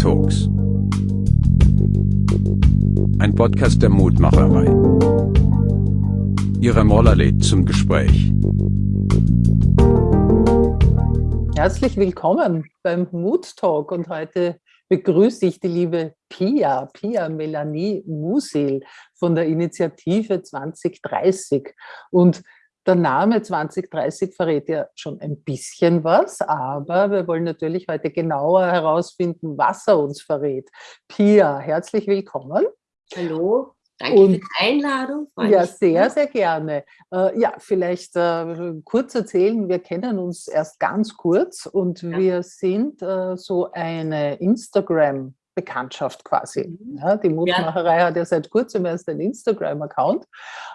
Talks. Ein Podcast der Mutmacherei. Ihre Moller lädt zum Gespräch. Herzlich willkommen beim Mood Talk und heute begrüße ich die liebe Pia, Pia Melanie Musil von der Initiative 2030. Und der Name 2030 verrät ja schon ein bisschen was, aber wir wollen natürlich heute genauer herausfinden, was er uns verrät. Pia, herzlich willkommen. Hallo. Danke und, für die Einladung. Ja, sehr, sehr gerne. Äh, ja, vielleicht äh, kurz erzählen, wir kennen uns erst ganz kurz und ja. wir sind äh, so eine Instagram- Bekanntschaft quasi. Mhm. Ja, die Mutmacherei ja. hat ja seit kurzem erst einen Instagram-Account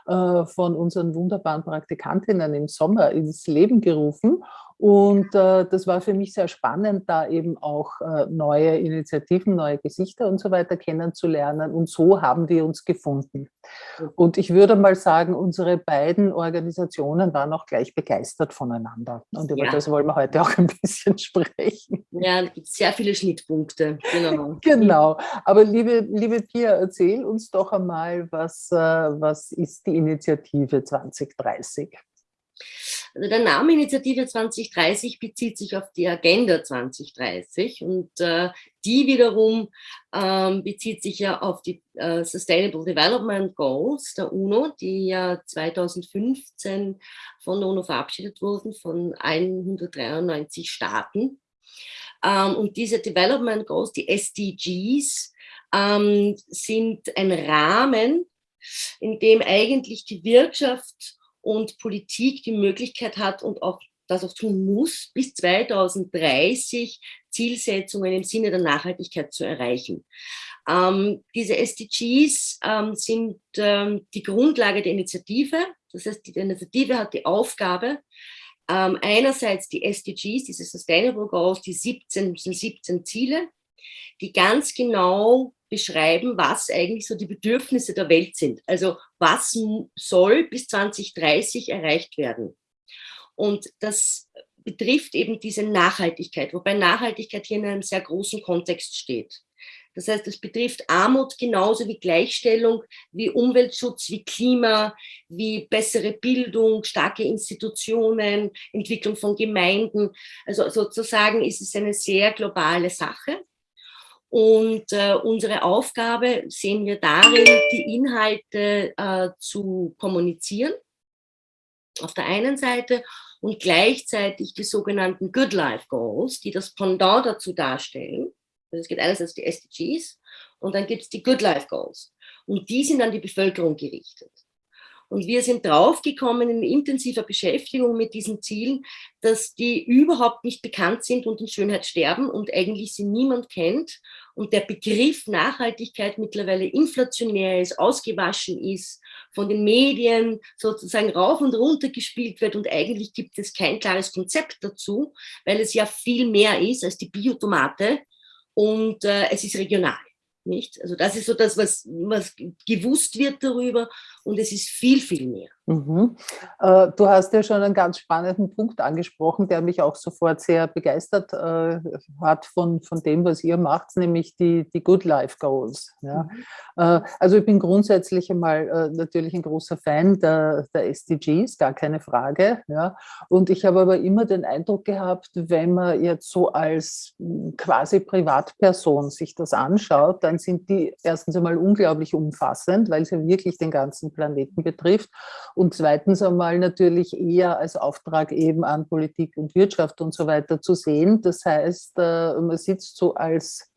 äh, von unseren wunderbaren Praktikantinnen im Sommer ins Leben gerufen und äh, das war für mich sehr spannend, da eben auch äh, neue Initiativen, neue Gesichter und so weiter kennenzulernen. Und so haben wir uns gefunden. Und ich würde mal sagen, unsere beiden Organisationen waren auch gleich begeistert voneinander. Und über ja. das wollen wir heute auch ein bisschen sprechen. Ja, es gibt sehr viele Schnittpunkte. Genau. genau. Aber liebe, liebe Pia, erzähl uns doch einmal, was, äh, was ist die Initiative 2030? Also der Name Initiative 2030 bezieht sich auf die Agenda 2030 und äh, die wiederum ähm, bezieht sich ja auf die äh, Sustainable Development Goals der UNO, die ja 2015 von der UNO verabschiedet wurden, von 193 Staaten. Ähm, und diese Development Goals, die SDGs, ähm, sind ein Rahmen, in dem eigentlich die Wirtschaft und Politik die Möglichkeit hat und auch das auch tun muss, bis 2030 Zielsetzungen im Sinne der Nachhaltigkeit zu erreichen. Ähm, diese SDGs ähm, sind ähm, die Grundlage der Initiative. Das heißt, die Initiative hat die Aufgabe, ähm, einerseits die SDGs, diese Sustainable Goals, die 17, 17 Ziele, die ganz genau beschreiben, was eigentlich so die Bedürfnisse der Welt sind. Also was soll bis 2030 erreicht werden. Und das betrifft eben diese Nachhaltigkeit, wobei Nachhaltigkeit hier in einem sehr großen Kontext steht. Das heißt, es betrifft Armut genauso wie Gleichstellung, wie Umweltschutz, wie Klima, wie bessere Bildung, starke Institutionen, Entwicklung von Gemeinden. Also sozusagen ist es eine sehr globale Sache. Und äh, unsere Aufgabe sehen wir darin, die Inhalte äh, zu kommunizieren, auf der einen Seite, und gleichzeitig die sogenannten Good Life Goals, die das Pendant dazu darstellen. Also es gibt einerseits die SDGs und dann gibt es die Good Life Goals. Und die sind an die Bevölkerung gerichtet. Und wir sind draufgekommen in intensiver Beschäftigung mit diesen Zielen, dass die überhaupt nicht bekannt sind und in Schönheit sterben und eigentlich sie niemand kennt. Und der Begriff Nachhaltigkeit mittlerweile inflationär ist, ausgewaschen ist, von den Medien sozusagen rauf und runter gespielt wird und eigentlich gibt es kein klares Konzept dazu, weil es ja viel mehr ist als die Biotomate und äh, es ist regional. Nicht? Also das ist so das, was, was gewusst wird darüber und es ist viel, viel mehr. Mhm. Äh, du hast ja schon einen ganz spannenden Punkt angesprochen, der mich auch sofort sehr begeistert äh, hat von, von dem, was ihr macht, nämlich die, die Good Life Goals. Ja. Mhm. Äh, also ich bin grundsätzlich einmal natürlich ein großer Fan der, der SDGs, gar keine Frage. Ja. Und ich habe aber immer den Eindruck gehabt, wenn man jetzt so als hm, quasi Privatperson sich das anschaut, dann sind die erstens einmal unglaublich umfassend, weil sie wirklich den ganzen Planeten betrifft und zweitens einmal natürlich eher als Auftrag eben an Politik und Wirtschaft und so weiter zu sehen. Das heißt, äh, man sitzt so als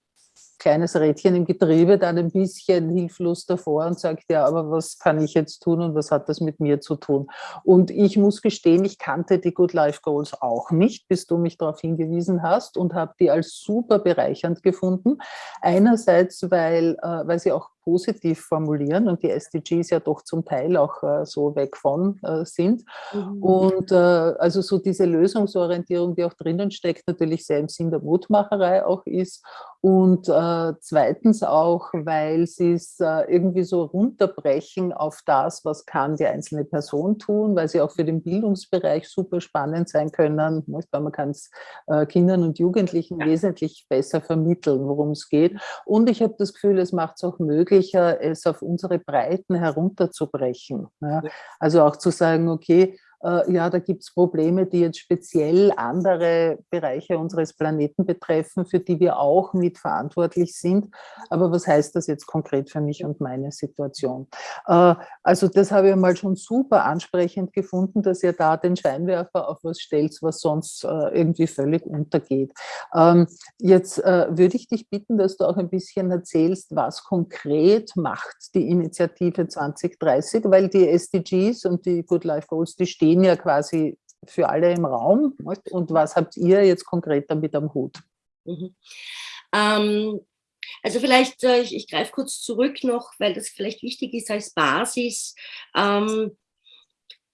kleines Rädchen im Getriebe dann ein bisschen hilflos davor und sagt, ja, aber was kann ich jetzt tun und was hat das mit mir zu tun? Und ich muss gestehen, ich kannte die Good Life Goals auch nicht, bis du mich darauf hingewiesen hast und habe die als super bereichernd gefunden. Einerseits, weil, äh, weil sie auch positiv formulieren und die SDGs ja doch zum Teil auch äh, so weg von äh, sind. Mhm. Und äh, also so diese Lösungsorientierung, die auch drinnen steckt, natürlich sehr im Sinn der Mutmacherei auch ist. Und äh, zweitens auch, weil sie es äh, irgendwie so runterbrechen auf das, was kann die einzelne Person tun, weil sie auch für den Bildungsbereich super spannend sein können, weil man kann es äh, Kindern und Jugendlichen ja. wesentlich besser vermitteln, worum es geht. Und ich habe das Gefühl, es macht es auch möglicher, es auf unsere Breiten herunterzubrechen. Ja? Also auch zu sagen, okay, äh, ja, da gibt es Probleme, die jetzt speziell andere Bereiche unseres Planeten betreffen, für die wir auch mitverantwortlich sind. Aber was heißt das jetzt konkret für mich und meine Situation? Äh, also das habe ich mal schon super ansprechend gefunden, dass ihr da den Scheinwerfer auf was stellt, was sonst äh, irgendwie völlig untergeht. Ähm, jetzt würde ich dich bitten, dass du auch ein bisschen erzählst, was konkret macht die Initiative 2030, weil die SDGs und die Good Life Goals, die stehen stehen ja quasi für alle im Raum. Und was habt ihr jetzt konkret damit am Hut? Mhm. Ähm, also vielleicht, äh, ich, ich greife kurz zurück noch, weil das vielleicht wichtig ist als Basis. Ähm,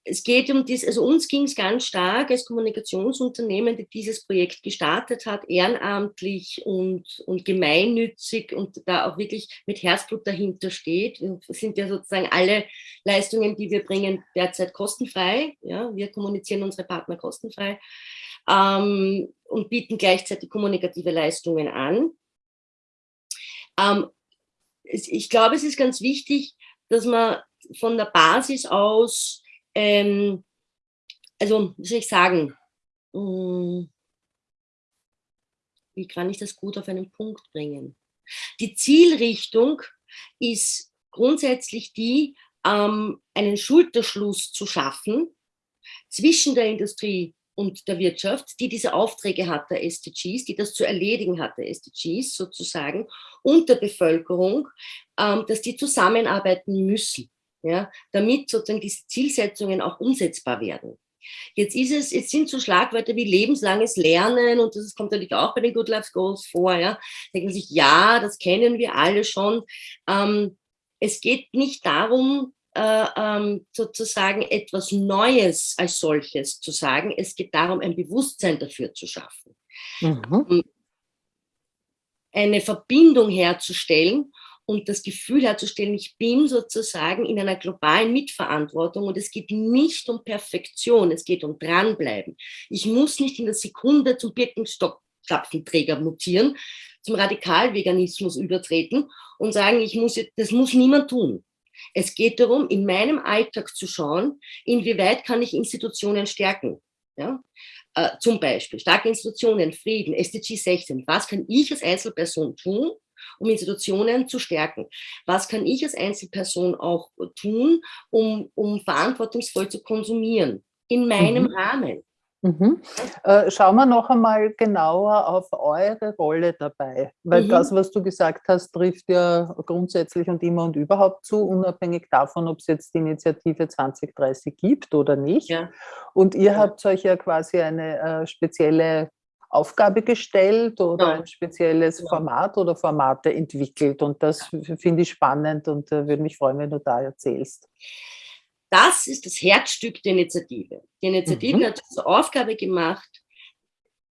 es geht um dies, also uns ging es ganz stark als Kommunikationsunternehmen, die dieses Projekt gestartet hat, ehrenamtlich und, und gemeinnützig und da auch wirklich mit Herzblut dahinter steht. Das sind ja sozusagen alle Leistungen, die wir bringen, derzeit kostenfrei. Ja, wir kommunizieren unsere Partner kostenfrei ähm, und bieten gleichzeitig kommunikative Leistungen an. Ähm, ich glaube, es ist ganz wichtig, dass man von der Basis aus ähm, also, wie soll ich sagen, hm, wie kann ich das gut auf einen Punkt bringen? Die Zielrichtung ist grundsätzlich die, ähm, einen Schulterschluss zu schaffen zwischen der Industrie und der Wirtschaft, die diese Aufträge hat, der SDGs, die das zu erledigen hat, der SDGs sozusagen, und der Bevölkerung, ähm, dass die zusammenarbeiten müssen ja, damit sozusagen diese Zielsetzungen auch umsetzbar werden. Jetzt ist es, jetzt sind so Schlagwörter wie lebenslanges Lernen und das kommt natürlich auch bei den Good Life Goals vor, ja. Denken sich, ja, das kennen wir alle schon. Ähm, es geht nicht darum, äh, ähm, sozusagen etwas Neues als solches zu sagen. Es geht darum, ein Bewusstsein dafür zu schaffen. Mhm. Eine Verbindung herzustellen und das Gefühl herzustellen, ich bin sozusagen in einer globalen Mitverantwortung und es geht nicht um Perfektion, es geht um dranbleiben. Ich muss nicht in der Sekunde zum Birkenstockklapfenträger mutieren, zum Radikalveganismus übertreten und sagen, ich muss, das muss niemand tun. Es geht darum, in meinem Alltag zu schauen, inwieweit kann ich Institutionen stärken. Ja? Äh, zum Beispiel starke Institutionen, Frieden, SDG 16. Was kann ich als Einzelperson tun, um Institutionen zu stärken. Was kann ich als Einzelperson auch tun, um, um verantwortungsvoll zu konsumieren? In meinem mhm. Rahmen. Mhm. Äh, schauen wir noch einmal genauer auf eure Rolle dabei, weil mhm. das, was du gesagt hast, trifft ja grundsätzlich und immer und überhaupt zu, unabhängig davon, ob es jetzt die Initiative 2030 gibt oder nicht. Ja. Und ihr ja. habt euch ja quasi eine äh, spezielle Aufgabe gestellt oder ja. ein spezielles ja. Format oder Formate entwickelt. Und das finde ich spannend und äh, würde mich freuen, wenn du da erzählst. Das ist das Herzstück der Initiative. Die Initiative mhm. hat zur Aufgabe gemacht,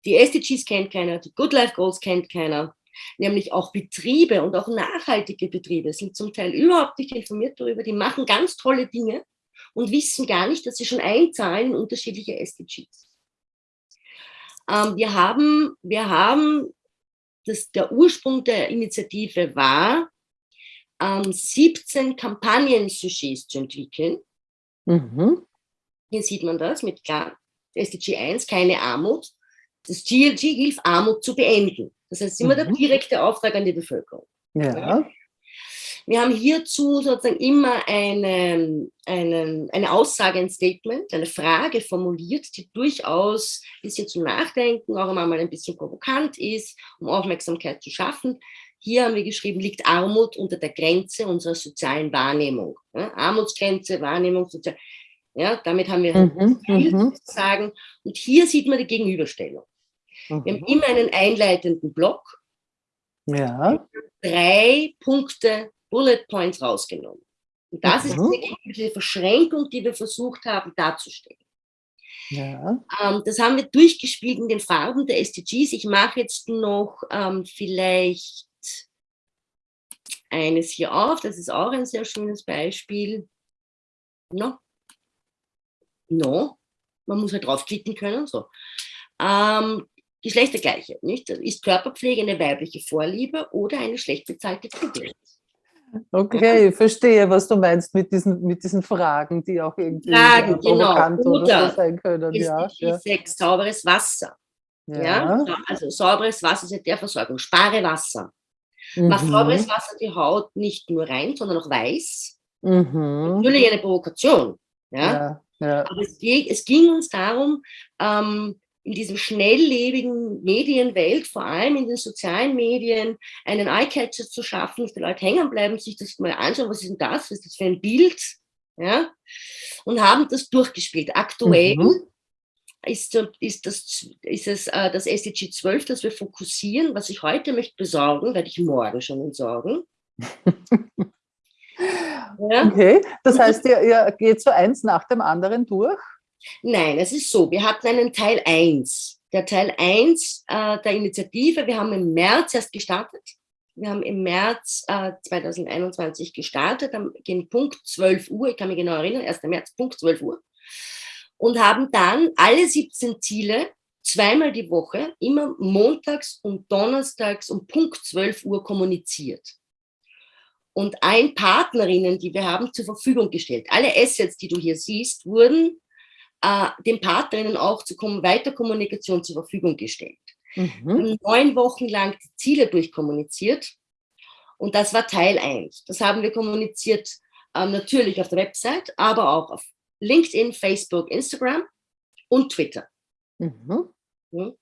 die SDGs kennt keiner, die Good Life Goals kennt keiner, nämlich auch Betriebe und auch nachhaltige Betriebe sind zum Teil überhaupt nicht informiert darüber, die machen ganz tolle Dinge und wissen gar nicht, dass sie schon einzahlen in unterschiedliche SDGs. Ähm, wir haben, wir haben das, der Ursprung der Initiative war, ähm, 17 Kampagnen-Sujets zu entwickeln. Mhm. Hier sieht man das mit klar, SDG 1, keine Armut. Das GLG hilft, Armut zu beenden. Das heißt, immer mhm. der direkte Auftrag an die Bevölkerung. Ja. Wir haben hierzu sozusagen immer eine, eine, eine Aussage, ein Statement, eine Frage formuliert, die durchaus ein bisschen zum Nachdenken, auch einmal ein bisschen provokant ist, um Aufmerksamkeit zu schaffen. Hier haben wir geschrieben, liegt Armut unter der Grenze unserer sozialen Wahrnehmung. Ja, Armutsgrenze, Wahrnehmung, sozial. Ja, damit haben wir mhm, viel zu mhm. sagen. Und hier sieht man die Gegenüberstellung. Mhm. Wir haben immer einen einleitenden Block. Ja. Drei Punkte Bullet Points rausgenommen. Und das Mhm. ist diese Verschränkung, die wir versucht haben darzustellen. Ja. Ähm, das haben wir durchgespielt in den Farben der SDGs. Ich mache jetzt noch ähm, vielleicht eines hier auf. Das ist auch ein sehr schönes Beispiel. No. No. Man muss halt draufklicken können. So. Ähm, Geschlechtergleiche, nicht? Ist Körperpflege eine weibliche Vorliebe oder eine schlecht bezahlte Kugel? Okay, verstehe, was du meinst mit diesen, mit diesen Fragen, die auch irgendwie Fragen, äh, genau. provokant oder so sein können. Ja, SDG ja, 6, sauberes Wasser. Ja. ja. Also sauberes Wasser ist ja der Versorgung. Spare Wasser. Macht sauberes Mhm. Wasser die Haut nicht nur rein, sondern auch weiß. Mhm. Natürlich eine Provokation. Ja? Ja, ja. Aber es, es ging uns darum, ähm, in diesem schnelllebigen Medienwelt, vor allem in den sozialen Medien, einen Eyecatcher zu schaffen, dass die Leute hängen bleiben, sich das mal anschauen, was ist denn das, was ist das für ein Bild, ja, und haben das durchgespielt. Aktuell Mhm. ist, ist, das, ist es äh, das SDG 12, das wir fokussieren, was ich heute möchte besorgen, werde ich morgen schon entsorgen. ja? Okay, das heißt, ihr, ihr geht so eins nach dem anderen durch? Nein, es ist so, wir hatten einen Teil 1. Der Teil 1 äh, der Initiative, wir haben im März erst gestartet. Wir haben im März äh, 2021 gestartet, am gegen Punkt 12 Uhr, ich kann mich genau erinnern, 1. März, Punkt 12 Uhr. Und haben dann alle 17 Ziele zweimal die Woche, immer montags und donnerstags um Punkt 12 Uhr kommuniziert. Und allen Partnerinnen, die wir haben, zur Verfügung gestellt. Alle Assets, die du hier siehst, wurden äh, den Partnerinnen auch zur Kom Weiterkommunikation zur Verfügung gestellt. Wir Mhm. haben neun Wochen lang die Ziele durchkommuniziert und das war Teil 1. Das haben wir kommuniziert ähm, natürlich auf der Website, aber auch auf LinkedIn, Facebook, Instagram und Twitter. Mhm. Mhm.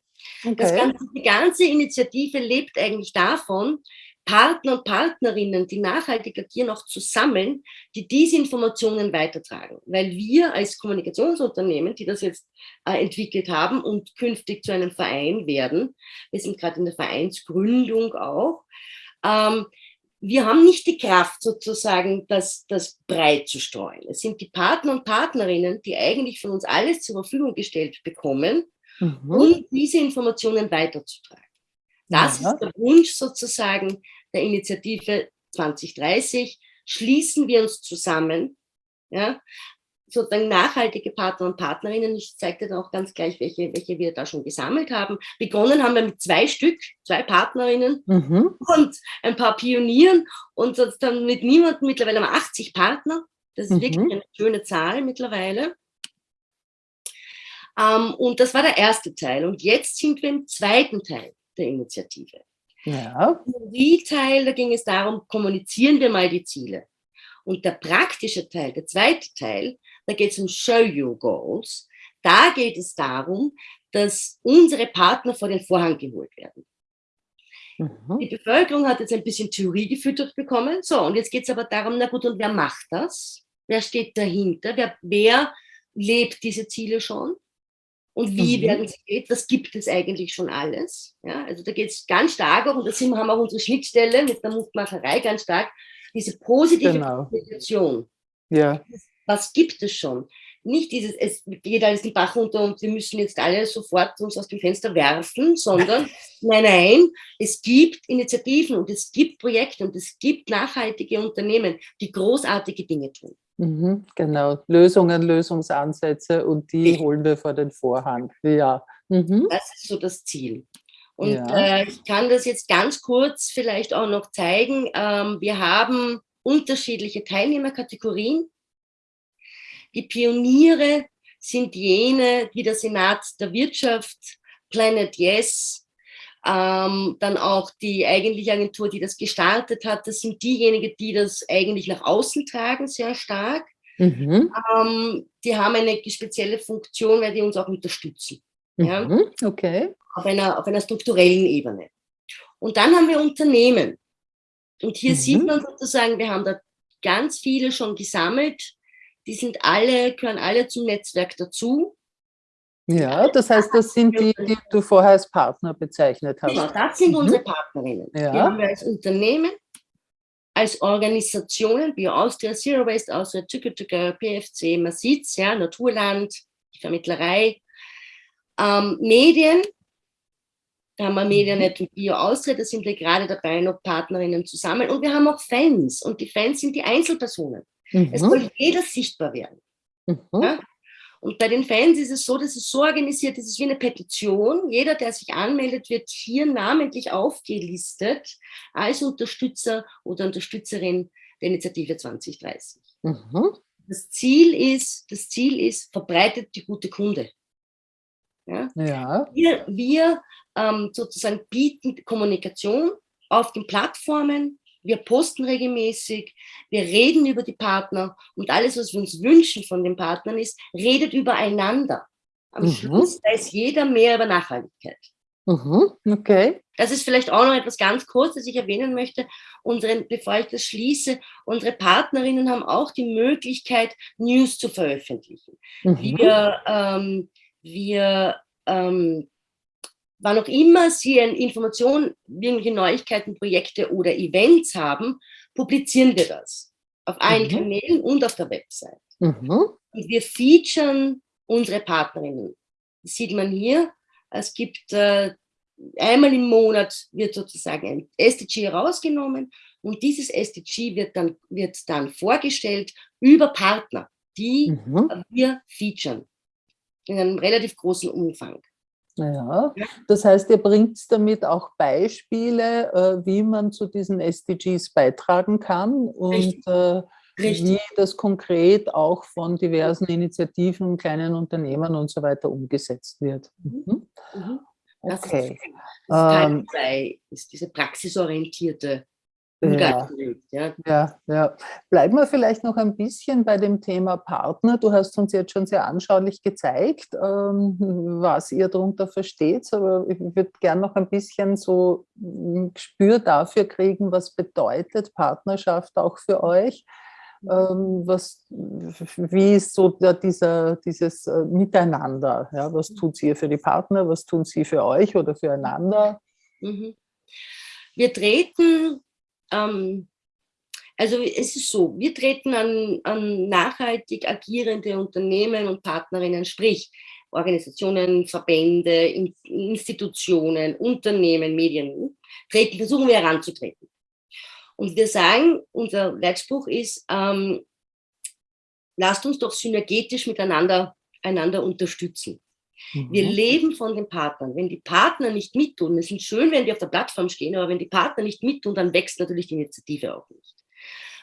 Das Okay. ganze, die ganze Initiative lebt eigentlich davon, Partner und Partnerinnen, die nachhaltig agieren, auch zu sammeln, die diese Informationen weitertragen. Weil wir als Kommunikationsunternehmen, die das jetzt äh, entwickelt haben und künftig zu einem Verein werden, wir sind gerade in der Vereinsgründung auch, ähm, wir haben nicht die Kraft sozusagen, das, das breit zu streuen. Es sind die Partner und Partnerinnen, die eigentlich von uns alles zur Verfügung gestellt bekommen, Mhm. um diese Informationen weiterzutragen. Das Ja. ist der Wunsch sozusagen der Initiative 2030. Schließen wir uns zusammen, ja, sozusagen nachhaltige Partner und Partnerinnen. Ich zeige dir dann auch ganz gleich, welche, welche wir da schon gesammelt haben. Begonnen haben wir mit zwei Stück, zwei Partnerinnen Mhm. und ein paar Pionieren und das dann mit niemandem, mittlerweile haben wir 80 Partner. Das ist Mhm. wirklich eine schöne Zahl mittlerweile. Ähm, und das war der erste Teil. Und jetzt sind wir im zweiten Teil der Initiative. Ja. Im Teil, da ging es darum, kommunizieren wir mal die Ziele. Und der praktische Teil, der zweite Teil, da geht es um Show You Goals. Da geht es darum, dass unsere Partner vor den Vorhang geholt werden. Mhm. Die Bevölkerung hat jetzt ein bisschen Theorie gefüttert bekommen. So, und jetzt geht es aber darum, na gut, und wer macht das? Wer steht dahinter? Wer, wer lebt diese Ziele schon? Und wie Mhm. werden sie gelebt? Was gibt es eigentlich schon alles? Ja, also da geht es ganz stark auch, und da sind, wir- haben wir auch unsere Schnittstelle mit der Mutmacherei ganz stark, diese positive Genau. Kommunikation. Ja. Was gibt es schon? Nicht dieses, es geht alles den Bach runter und wir müssen jetzt alle sofort uns aus dem Fenster werfen, sondern nein, nein, es gibt Initiativen und es gibt Projekte und es gibt nachhaltige Unternehmen, die großartige Dinge tun. Mhm. Genau. Lösungen, Lösungsansätze und die Richtig. holen wir vor den Vorhang. Ja. Mhm. Das ist so das Ziel. Und Ja. äh, ich kann das jetzt ganz kurz vielleicht auch noch zeigen. Ähm, wir haben unterschiedliche Teilnehmerkategorien. Die Pioniere sind jene, wie der Senat der Wirtschaft, Planet Yes, ähm, dann auch die eigentliche Agentur, die das gestartet hat. Das sind diejenigen, die das eigentlich nach außen tragen, sehr stark. Mhm. Ähm, die haben eine spezielle Funktion, weil die uns auch unterstützen Ja. Mhm. Okay. auf einer, auf einer strukturellen Ebene. Und dann haben wir Unternehmen. Und hier Mhm. sieht man sozusagen, wir haben da ganz viele schon gesammelt. Die sind alle, gehören alle zum Netzwerk dazu. Ja, das heißt, das sind die, die du vorher als Partner bezeichnet Genau, hast. das sind Mhm. unsere Partnerinnen. Ja. Die haben wir als Unternehmen. als Organisationen, wie Austria, Zero Waste Austria, Tücke PFC, man sieht's, ja, Naturland, die Vermittlerei, ähm, Medien, da haben wir Medianet und Bio Austria, da sind wir gerade dabei, noch Partnerinnen zu sammeln. Und wir haben auch Fans und die Fans sind die Einzelpersonen. Mhm. Es soll jeder sichtbar werden. Mhm. Ja? Und bei den Fans ist es so, dass es so organisiert ist, es ist wie eine Petition. Jeder, der sich anmeldet, wird hier namentlich aufgelistet als Unterstützer oder Unterstützerin der Initiative 2030. Mhm. Das Ziel ist, das Ziel ist, verbreitet die gute Kunde. Ja? ja. Wir, wir ähm, sozusagen bieten Kommunikation auf den Plattformen, wir posten regelmäßig, wir reden über die Partner und alles, was wir uns wünschen von den Partnern ist, redet übereinander. Am mhm. Schluss weiß jeder mehr über Nachhaltigkeit. Mhm. Okay. Das ist vielleicht auch noch etwas ganz kurz, das ich erwähnen möchte. Unsere, bevor ich das schließe, unsere Partnerinnen haben auch die Möglichkeit, News zu veröffentlichen. Mhm. Wir, ähm, wir ähm, wann auch immer Sie eine Information, irgendwelche Neuigkeiten, Projekte oder Events haben, publizieren wir das auf allen mhm. Kanälen und auf der Website. Mhm. Und wir featuren unsere Partnerinnen. Das sieht man hier. Es gibt äh, einmal im Monat wird sozusagen ein SDG herausgenommen und dieses SDG wird dann, wird dann vorgestellt über Partner, die mhm. wir featuren in einem relativ großen Umfang. Ja, das heißt, ihr bringt damit auch Beispiele, äh, wie man zu diesen SDGs beitragen kann und Richtig. Äh, Richtig. wie das konkret auch von diversen Initiativen, kleinen Unternehmen und so weiter umgesetzt wird. Mhm. Mhm. Okay. Das ist, das Teil 2, ähm, ist diese praxisorientierte ja, ja. ja, ja. Bleiben wir vielleicht noch ein bisschen bei dem Thema Partner. Du hast uns jetzt schon sehr anschaulich gezeigt, ähm, was ihr darunter versteht, aber ich würde gerne noch ein bisschen so ein Gespür dafür kriegen, was bedeutet Partnerschaft auch für euch. Ähm, was, wie ist so dieser, dieses äh, Miteinander? Ja, was tut ihr für die Partner, was tun sie für euch oder füreinander? Mhm. Wir treten ähm, also es ist so, wir treten an, an nachhaltig agierende Unternehmen und Partnerinnen, sprich Organisationen, Verbände, Institutionen, Unternehmen, Medien, treten, versuchen wir heranzutreten. Und wir sagen, unser Leitspruch ist, ähm, lasst uns doch synergetisch miteinander einander unterstützen. Wir mhm. leben von den Partnern. Wenn die Partner nicht mittun, es ist schön, wenn die auf der Plattform stehen, aber wenn die Partner nicht mittun, dann wächst natürlich die Initiative auch nicht.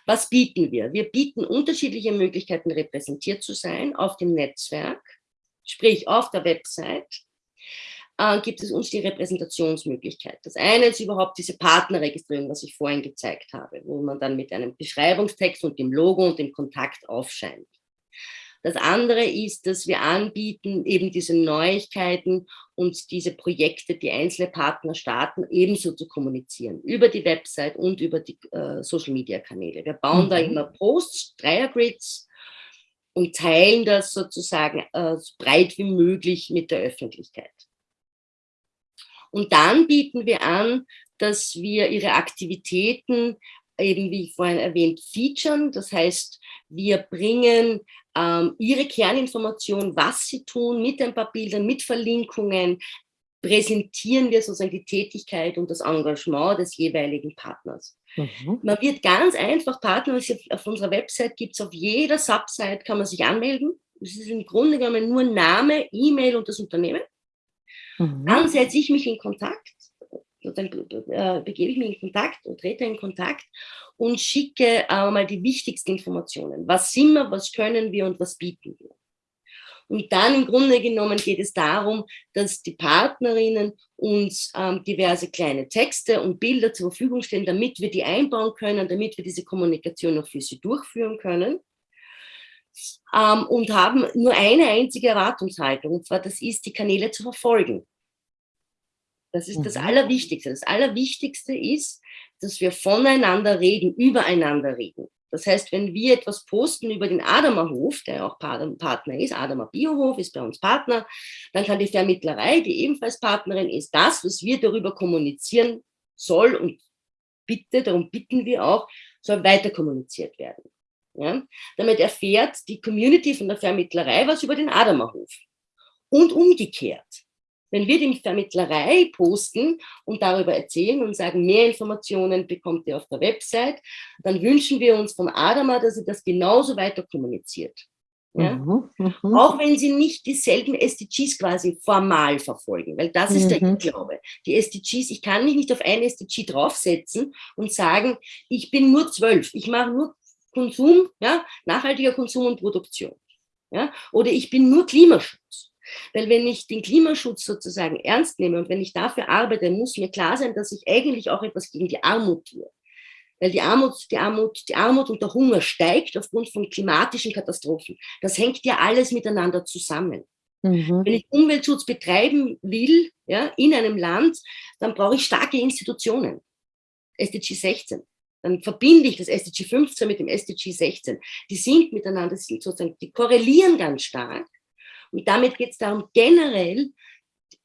Was bieten wir? Wir bieten unterschiedliche Möglichkeiten, repräsentiert zu sein auf dem Netzwerk, sprich auf der Website, äh, gibt es uns die Repräsentationsmöglichkeit. Das eine ist überhaupt diese Partnerregistrierung, was ich vorhin gezeigt habe, wo man dann mit einem Beschreibungstext und dem Logo und dem Kontakt aufscheint. Das andere ist, dass wir anbieten, eben diese Neuigkeiten und diese Projekte, die einzelne Partner starten, ebenso zu kommunizieren, über die Website und über die äh, Social-Media-Kanäle. Wir bauen mhm. da immer Posts, Dreiergrids und teilen das sozusagen äh, so breit wie möglich mit der Öffentlichkeit. Und dann bieten wir an, dass wir ihre Aktivitäten eben, wie ich vorhin erwähnt, featuren. Das heißt, wir bringen ähm, ihre Kerninformation, was sie tun, mit ein paar Bildern, mit Verlinkungen, präsentieren wir sozusagen die Tätigkeit und das Engagement des jeweiligen Partners. Mhm. Man wird ganz einfach Partner, auf, unserer Website gibt es auf jeder Subsite, kann man sich anmelden. Das ist im Grunde genommen nur Name, E-Mail und das Unternehmen. Mhm. Dann setze ich mich in Kontakt dann äh, begebe ich mich in Kontakt und trete in Kontakt und schicke äh, mal die wichtigsten Informationen. Was sind wir, was können wir und was bieten wir? Und dann im Grunde genommen geht es darum, dass die Partnerinnen uns ähm, diverse kleine Texte und Bilder zur Verfügung stellen, damit wir die einbauen können, damit wir diese Kommunikation auch für sie durchführen können. Ähm, und haben nur eine einzige Erwartungshaltung, und zwar das ist, die Kanäle zu verfolgen. Das ist das mhm. Allerwichtigste. Das Allerwichtigste ist, dass wir voneinander reden, übereinander reden. Das heißt, wenn wir etwas posten über den Adamer Hof, der auch Partner ist, Adamer Biohof ist bei uns Partner, dann kann die Vermittlerei, die ebenfalls Partnerin ist, das, was wir darüber kommunizieren soll und bitte, darum bitten wir auch, soll weiter kommuniziert werden. Ja? Damit erfährt die Community von der Vermittlerei was über den Adammerhof. Und umgekehrt. Wenn wir die Vermittlerei posten und darüber erzählen und sagen, mehr Informationen bekommt ihr auf der Website, dann wünschen wir uns von Adama, dass sie das genauso weiter kommuniziert. Ja? Mhm, mhm. Auch wenn sie nicht dieselben SDGs quasi formal verfolgen, weil das ist mhm. der Glaube. Die SDGs, ich kann mich nicht auf ein SDG draufsetzen und sagen, ich bin nur zwölf, ich mache nur Konsum, ja, nachhaltiger Konsum und Produktion. Ja? Oder ich bin nur Klimaschutz. Weil wenn ich den Klimaschutz sozusagen ernst nehme und wenn ich dafür arbeite, muss mir klar sein, dass ich eigentlich auch etwas gegen die Armut tue. Weil die Armut, die Armut, die Armut und der Hunger steigt aufgrund von klimatischen Katastrophen. Das hängt ja alles miteinander zusammen. Mhm. Wenn ich Umweltschutz betreiben will, ja, in einem Land, dann brauche ich starke Institutionen. SDG 16. Dann verbinde ich das SDG 15 mit dem SDG 16. Die sind miteinander, sind sozusagen, die korrelieren ganz stark. Und damit geht es darum, generell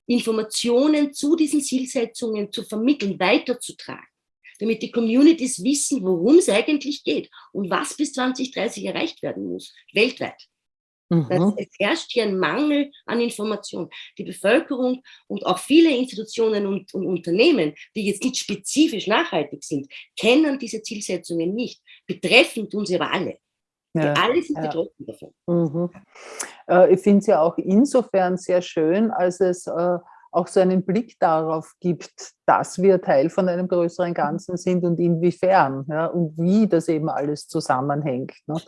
Informationen zu diesen Zielsetzungen zu vermitteln, weiterzutragen, damit die Communities wissen, worum es eigentlich geht und was bis 2030 erreicht werden muss, weltweit. Mhm. Es herrscht hier ein Mangel an Information. Die Bevölkerung und auch viele Institutionen und, und, Unternehmen, die jetzt nicht spezifisch nachhaltig sind, kennen diese Zielsetzungen nicht. Betreffen tun sie aber alle. Ja, alle sind ja. betroffen davon. Mhm. Äh, ich finde es ja auch insofern sehr schön, als es äh, auch so einen Blick darauf gibt, dass wir Teil von einem größeren Ganzen sind und inwiefern ja, und wie das eben alles zusammenhängt. Ne?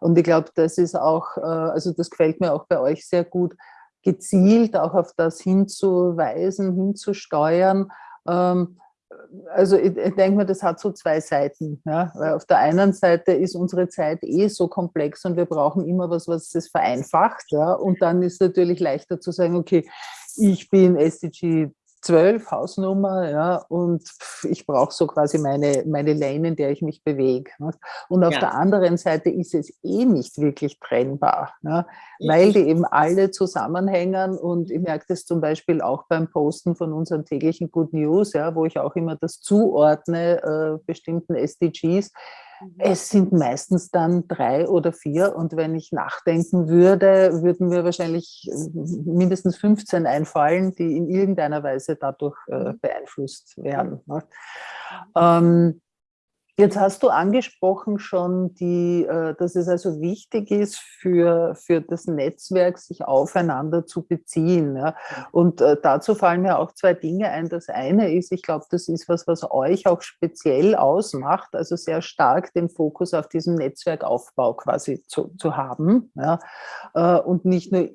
Und ich glaube, das ist auch, äh, also das gefällt mir auch bei euch sehr gut, gezielt auch auf das hinzuweisen, hinzusteuern, ähm, also ich, ich denke mir, das hat so zwei Seiten. Ja? Weil auf der einen Seite ist unsere Zeit eh so komplex und wir brauchen immer was, was es vereinfacht. Ja? Und dann ist es natürlich leichter zu sagen, okay, ich bin SDG 12 Hausnummer, ja, und ich brauche so quasi meine, meine Lane, in der ich mich bewege. Ne? Und auf ja. der anderen Seite ist es eh nicht wirklich trennbar, ne? weil die eben alle zusammenhängen und ich merke das zum Beispiel auch beim Posten von unseren täglichen Good News, ja, wo ich auch immer das zuordne, äh, bestimmten SDGs. Es sind meistens dann drei oder vier und wenn ich nachdenken würde, würden mir wahrscheinlich äh, mindestens 15 einfallen, die in irgendeiner Weise dadurch äh, mhm. beeinflusst werden. Jetzt hast du angesprochen schon, die, äh, dass es also wichtig ist für, für das Netzwerk, sich aufeinander zu beziehen. Und äh, dazu fallen mir auch zwei Dinge ein. Das eine ist, ich glaube, das ist was, was euch auch speziell ausmacht, also sehr stark den Fokus auf diesem Netzwerkaufbau quasi zu, zu haben. Äh, und nicht nur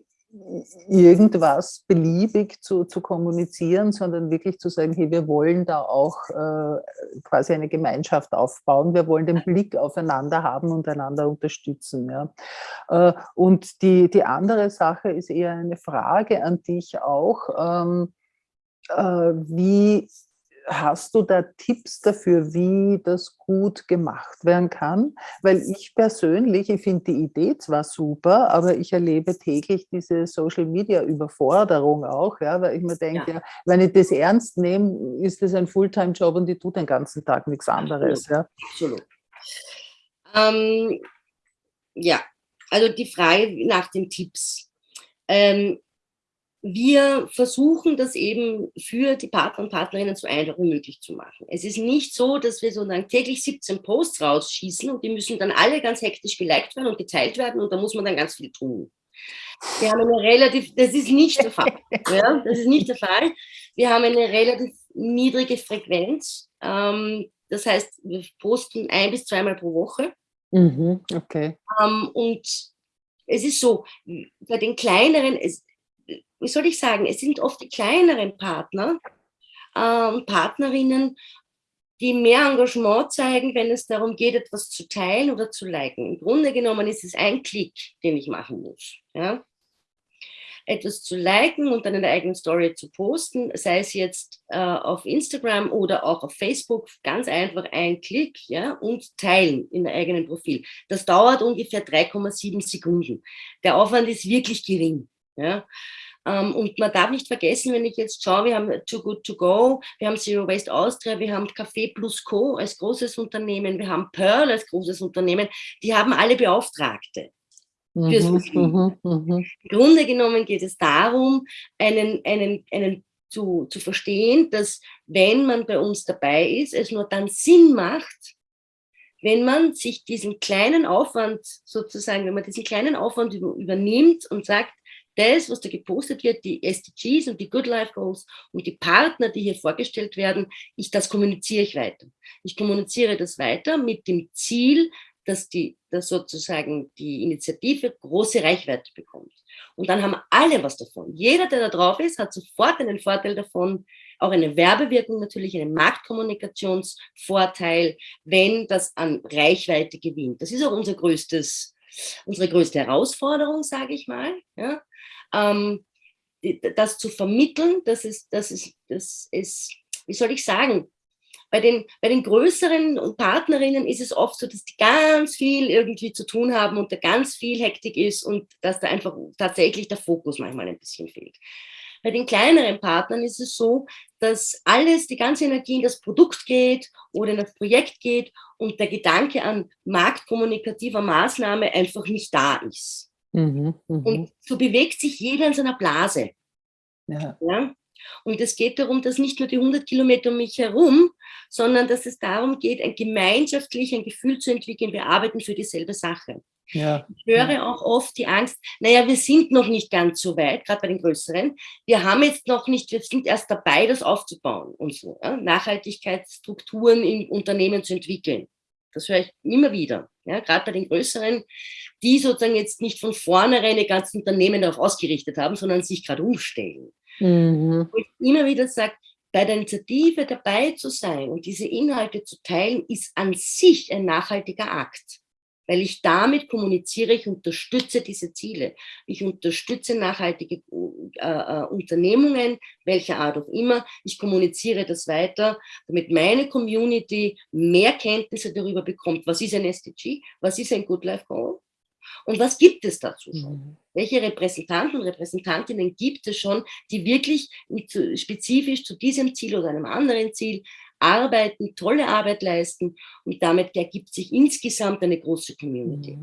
irgendwas beliebig zu, zu kommunizieren, sondern wirklich zu sagen, hey, wir wollen da auch äh, quasi eine Gemeinschaft aufbauen, wir wollen den Blick aufeinander haben und einander unterstützen. Ja. Äh, und die, die andere Sache ist eher eine Frage an dich auch, ähm, äh, wie Hast du da Tipps dafür, wie das gut gemacht werden kann? Weil ich persönlich, ich finde die Idee zwar super, aber ich erlebe täglich diese Social-Media-Überforderung auch, ja, weil ich mir denke, ja. ja. wenn ich das ernst nehme, ist das ein Fulltime-Job und ich tue den ganzen Tag nichts anderes. Absolut. Ja. Absolut. Ähm, ja, also die Frage nach den Tipps. Ähm, wir versuchen das eben für die Partner und Partnerinnen so einfach wie möglich zu machen. Es ist nicht so, dass wir sozusagen täglich 17 Posts rausschießen und die müssen dann alle ganz hektisch geliked werden und geteilt werden und da muss man dann ganz viel tun. Wir haben eine relativ, das ist nicht der Fall. Ja, das ist nicht der Fall. Wir haben eine relativ niedrige Frequenz. Ähm, das heißt, wir posten ein bis zweimal pro Woche. Mhm, okay. Ähm, und es ist so, bei den kleineren, es, wie soll ich sagen, es sind oft die kleineren Partner und Partnerinnen, die mehr Engagement zeigen, wenn es darum geht, etwas zu teilen oder zu liken. Im Grunde genommen ist es ein Klick, den ich machen muss. Ja? Etwas zu liken und dann in der eigenen Story zu posten, sei es jetzt äh, auf Instagram oder auch auf Facebook, ganz einfach ein Klick ja, und teilen in der eigenen Profil. Das dauert ungefähr 3,7 Sekunden. Der Aufwand ist wirklich gering. Ja? Ähm, und man darf nicht vergessen, wenn ich jetzt schaue, wir haben Too Good To Go, wir haben Zero Waste Austria, wir haben Café Plus Co. als großes Unternehmen, wir haben Pearl als großes Unternehmen, die haben alle Beauftragte. Fürs mhm, mhm, mhm. Im Grunde genommen geht es darum, einen, einen, einen zu, zu verstehen, dass wenn man bei uns dabei ist, es nur dann Sinn macht, wenn man sich diesen kleinen Aufwand sozusagen, wenn man diesen kleinen Aufwand übernimmt und sagt, das, was da gepostet wird, die SDGs und die Good Life Goals und die Partner, die hier vorgestellt werden, ich, das kommuniziere ich weiter. Ich kommuniziere das weiter mit dem Ziel, dass, die, dass sozusagen die Initiative große Reichweite bekommt. Und dann haben alle was davon. Jeder, der da drauf ist, hat sofort einen Vorteil davon, auch eine Werbewirkung natürlich, einen Marktkommunikationsvorteil, wenn das an Reichweite gewinnt. Das ist auch unser größtes, unsere größte Herausforderung, sage ich mal. Ja? Ähm, das zu vermitteln, dass es, dass es, dass es, wie soll ich sagen, bei den, bei den größeren Partnerinnen ist es oft so, dass die ganz viel irgendwie zu tun haben und da ganz viel Hektik ist und dass da einfach tatsächlich der Fokus manchmal ein bisschen fehlt. Bei den kleineren Partnern ist es so, dass alles, die ganze Energie in das Produkt geht oder in das Projekt geht und der Gedanke an marktkommunikativer Maßnahme einfach nicht da ist. Mhm, mh. Und so bewegt sich jeder in seiner Blase. Ja. ja? Und es geht darum, dass nicht nur die 100 Kilometer um mich herum, sondern dass es darum geht, ein gemeinschaftlich ein Gefühl zu entwickeln, wir arbeiten für dieselbe Sache. Ja. Ich höre auch oft die Angst, naja, wir sind noch nicht ganz so weit, gerade bei den größeren. Wir haben jetzt noch nicht, wir sind erst dabei, das aufzubauen und so, ja? Nachhaltigkeitsstrukturen in Unternehmen zu entwickeln. Das höre ich immer wieder, ja? gerade bei den größeren, die sozusagen jetzt nicht von vornherein ihr ganzes Unternehmen darauf ausgerichtet haben, sondern sich gerade umstellen. Mhm. Wo ich immer wieder sage, bei der Initiative dabei zu sein und diese Inhalte zu teilen, ist an sich ein nachhaltiger Akt. Weil ich damit kommuniziere, ich unterstütze diese Ziele. Ich unterstütze nachhaltige äh, äh, Unternehmungen, welcher Art auch immer. Ich kommuniziere das weiter, damit meine Community mehr Kenntnisse darüber bekommt, was ist ein SDG, was ist ein Good Life Goal und was gibt es dazu schon? Mhm. Welche Repräsentanten und Repräsentantinnen gibt es schon, die wirklich mit, spezifisch zu diesem Ziel oder einem anderen Ziel arbeiten, tolle Arbeit leisten und damit ergibt sich insgesamt eine große Community.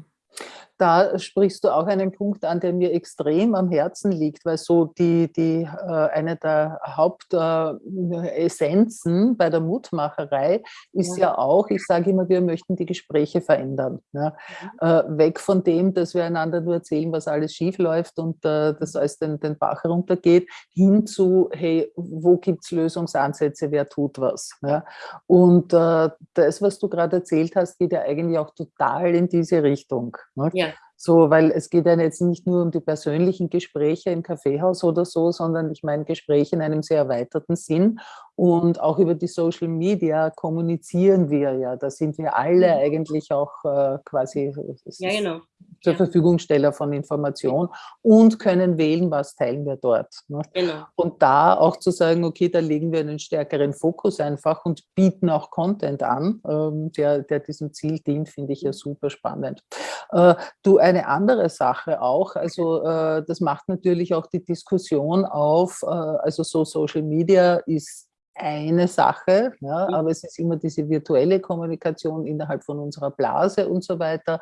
Mhm da sprichst du auch einen Punkt an, der mir extrem am Herzen liegt, weil so die, die, äh, eine der Hauptessenzen bei der Mutmacherei ist ja. ja auch, ich sage immer, wir möchten die Gespräche verändern. Ja? Mhm. weg von dem, dass wir einander nur erzählen, was alles schief läuft und äh, das alles den, den Bach heruntergeht, hin zu, hey, wo gibt es Lösungsansätze, wer tut was. Ja? Und äh, das, was du gerade erzählt hast, geht ja eigentlich auch total in diese Richtung. Ne? Ja. So, weil es geht ja jetzt nicht nur um die persönlichen Gespräche im Kaffeehaus oder so, sondern ich meine Gespräche in einem sehr erweiterten Sinn. Und auch über die Social Media kommunizieren wir ja. Da sind wir alle mhm. eigentlich auch äh, quasi ja, genau. zur ja. Verfügungsteller von Information und können wählen, was teilen wir dort. Ne? Genau. Und da auch zu sagen, okay, da legen wir einen stärkeren Fokus einfach und bieten auch Content an, ähm, der, der diesem Ziel dient, finde ich ja mhm. super spannend. Äh, du, eine andere Sache auch, also äh, das macht natürlich auch die Diskussion auf, äh, also so Social Media ist eine Sache, ja, mhm. aber es ist immer diese virtuelle Kommunikation innerhalb von unserer Blase und so weiter.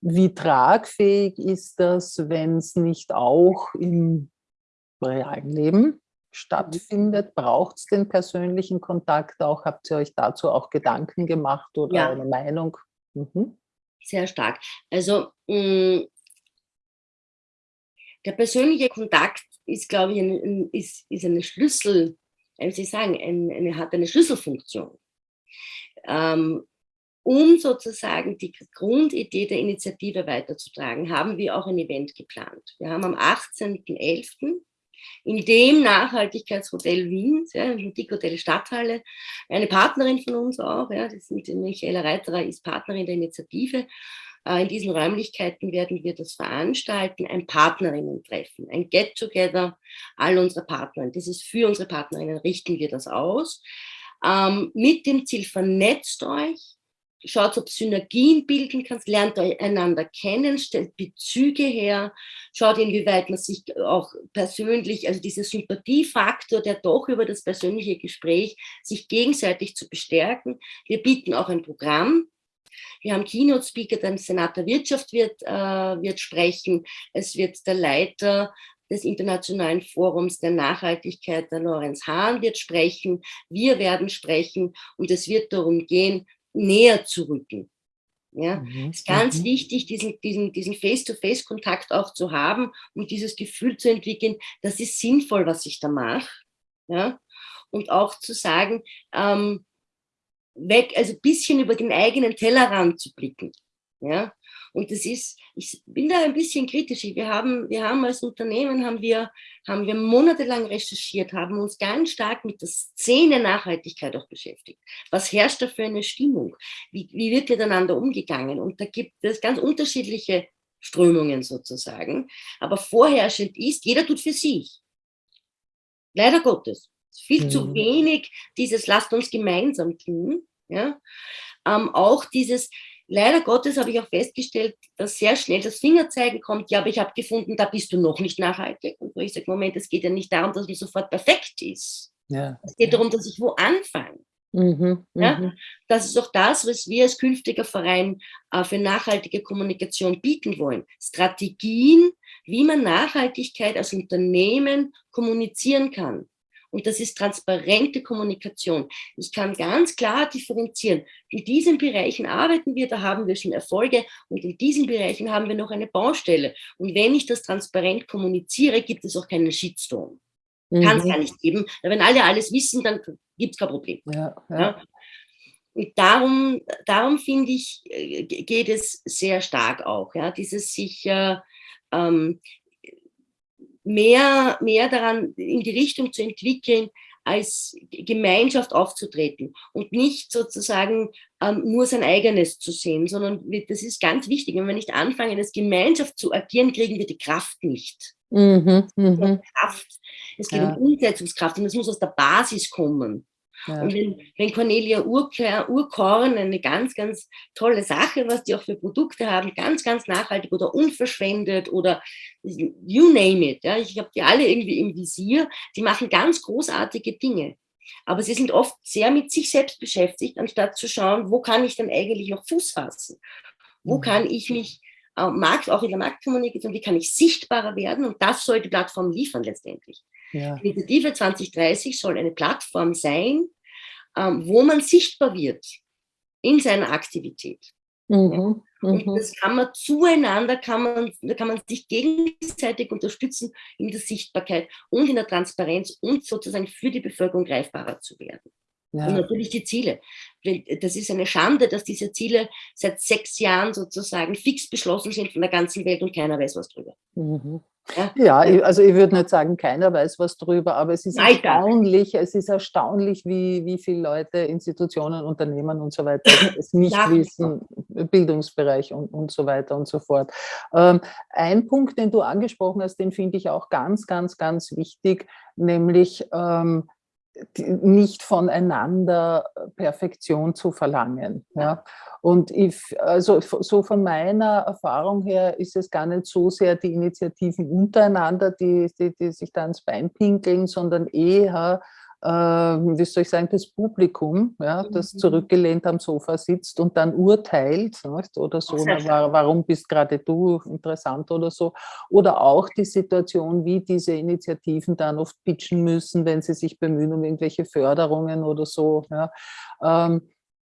Wie tragfähig ist das, wenn es nicht auch im realen Leben stattfindet? Braucht es den persönlichen Kontakt auch? Habt ihr euch dazu auch Gedanken gemacht oder ja. eine Meinung? Mhm. Sehr stark. Also mh, mm, der persönliche Kontakt ist, glaube ich, ein, ist, ist eine Schlüssel, wie ich sagen, eine, eine, hat eine Schlüsselfunktion. Ähm, um sozusagen die Grundidee der Initiative weiterzutragen, haben wir auch ein Event geplant. Wir haben am 18.11. in dem Nachhaltigkeitshotel Wien, ja, im Hotel Stadthalle, eine Partnerin von uns auch, ja, das ist Michaela Reiterer, ist Partnerin der Initiative, äh, in diesen Räumlichkeiten werden wir das veranstalten, ein Partnerinnen-Treffen, ein Get-Together all unserer Partnerinnen. Das ist für unsere Partnerinnen, richten wir das aus. Ähm, mit dem Ziel, vernetzt euch, schaut, ob Synergien bilden kannst, lernt einander kennen, stellt Bezüge her, schaut, inwieweit man sich auch persönlich, also dieser Sympathiefaktor, der doch über das persönliche Gespräch sich gegenseitig zu bestärken. Wir bieten auch ein Programm. Wir haben Keynote-Speaker, der Senat der Wirtschaft wird, äh, wird sprechen. Es wird der Leiter des Internationalen Forums der Nachhaltigkeit, der Lorenz Hahn, wird sprechen. Wir werden sprechen und es wird darum gehen, näher zu rücken. Ja, mhm. ist ganz mhm. wichtig, diesen, diesen, diesen Face-to-Face-Kontakt auch zu haben und dieses Gefühl zu entwickeln, das ist sinnvoll, was ich da mache. Ja, und auch zu sagen, ähm, weg, also ein bisschen über den eigenen Tellerrand zu blicken. Ja, und das ist, ich bin da ein bisschen kritisch. Wir haben, wir haben als Unternehmen, haben wir, haben wir monatelang recherchiert, haben uns ganz stark mit der Szene Nachhaltigkeit auch beschäftigt. Was herrscht da für eine Stimmung? Wie, wie wird miteinander umgegangen? Und da gibt es ganz unterschiedliche Strömungen sozusagen. Aber vorherrschend ist, jeder tut für sich. Leider Gottes. Viel mhm. zu wenig dieses, lasst uns gemeinsam tun. Ja? Ähm, auch dieses, leider Gottes habe ich auch festgestellt, dass sehr schnell das Fingerzeigen kommt, ja, aber ich habe gefunden, da bist du noch nicht nachhaltig. Und wo ich sage, Moment, es geht ja nicht darum, dass man sofort perfekt ist. Ja. Es geht darum, dass ich wo anfange. Mhm, ja? Mhm. Das ist auch das, was wir als künftiger Verein äh, für nachhaltige Kommunikation bieten wollen. Strategien, wie man Nachhaltigkeit als Unternehmen kommunizieren kann. Und das ist transparente Kommunikation. Ich kann ganz klar differenzieren. In diesen Bereichen arbeiten wir, da haben wir schon Erfolge und in diesen Bereichen haben wir noch eine Baustelle. Und wenn ich das transparent kommuniziere, gibt es auch keinen Shitstorm. Mhm. Kann es gar nicht geben. Wenn alle alles wissen, dann gibt es kein Problem. Ja, ja. Ja? Und darum, darum finde ich, äh, geht es sehr stark auch, ja, dieses sich äh, ähm, mehr, mehr daran in die Richtung zu entwickeln, als Gemeinschaft aufzutreten und nicht sozusagen ähm, nur sein eigenes zu sehen, sondern das ist ganz wichtig. Wenn wir nicht anfangen, als Gemeinschaft zu agieren, kriegen wir die Kraft nicht. Mhm, mh. Kraft. Es geht ja. um Umsetzungskraft und es muss aus der Basis kommen. Ja. Und wenn, wenn Cornelia Urkorn, eine ganz, ganz tolle Sache, was die auch für Produkte haben, ganz, ganz nachhaltig oder unverschwendet oder you name it, ja, ich habe die alle irgendwie im Visier, die machen ganz großartige Dinge. Aber sie sind oft sehr mit sich selbst beschäftigt, anstatt zu schauen, wo kann ich denn eigentlich noch Fuß fassen? Wo mhm. kann ich mich äh, Markt, auch in der Marktkommunikation, wie kann ich sichtbarer werden? Und das soll die Plattform liefern letztendlich. Ja. Die Initiative 2030 soll eine Plattform sein, ähm, wo man sichtbar wird in seiner Aktivität. Mhm, und mhm. das kann man zueinander, kann man, da kann man sich gegenseitig unterstützen in der Sichtbarkeit und in der Transparenz und sozusagen für die Bevölkerung greifbarer zu werden. Ja. Und natürlich die Ziele. Das ist eine Schande, dass diese Ziele seit sechs Jahren sozusagen fix beschlossen sind von der ganzen Welt und keiner weiß was drüber. Mhm. Ja, ja, also ich würde nicht sagen, keiner weiß was drüber, aber es ist Nein, erstaunlich, es ist erstaunlich, wie, wie viele Leute, Institutionen, Unternehmen und so weiter es nicht ja. wissen, Bildungsbereich und, und so weiter und so fort. Ähm, ein Punkt, den du angesprochen hast, den finde ich auch ganz, ganz, ganz wichtig, nämlich ähm, nicht voneinander Perfektion zu verlangen. Ja. Und ich, also so von meiner Erfahrung her ist es gar nicht so sehr die Initiativen untereinander, die, die, die sich da ins Bein pinkeln, sondern eher äh, wie soll ich sagen, das Publikum, ja, das mhm. zurückgelehnt am Sofa sitzt und dann urteilt nicht? oder so, na, warum bist gerade du interessant oder so. Oder auch die Situation, wie diese Initiativen dann oft pitchen müssen, wenn sie sich bemühen um irgendwelche Förderungen oder so. Ja. Ähm,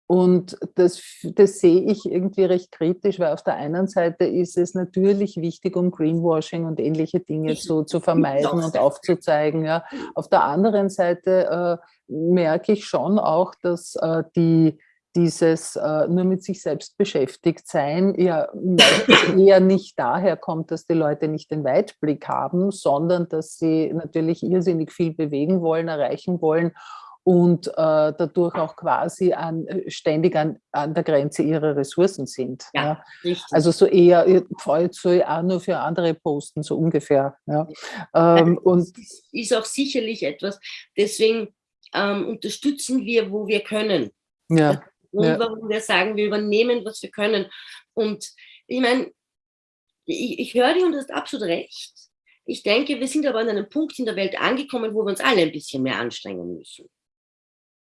und das, das sehe ich irgendwie recht kritisch, weil auf der einen Seite ist es natürlich wichtig, um Greenwashing und ähnliche Dinge zu, zu vermeiden und aufzuzeigen. Ja. Auf der anderen Seite äh, merke ich schon auch, dass äh, die, dieses äh, nur mit sich selbst beschäftigt sein ja eher nicht daher kommt, dass die Leute nicht den Weitblick haben, sondern dass sie natürlich irrsinnig viel bewegen wollen, erreichen wollen und äh, dadurch auch quasi an, äh, ständig an, an der Grenze ihrer Ressourcen sind. Ja, ja. Also so eher, jetzt soll auch nur für andere posten, so ungefähr. Ja. Ähm, und ist, auch sicherlich etwas, deswegen ähm, unterstützen wir, wo wir können. Ja. Grund, ja. warum wir sagen, wir übernehmen, was wir können. Und ich meine, ich, ich höre dir und du hast absolut recht. Ich denke, wir sind aber an einem Punkt in der Welt angekommen, wo wir uns alle ein bisschen mehr anstrengen müssen.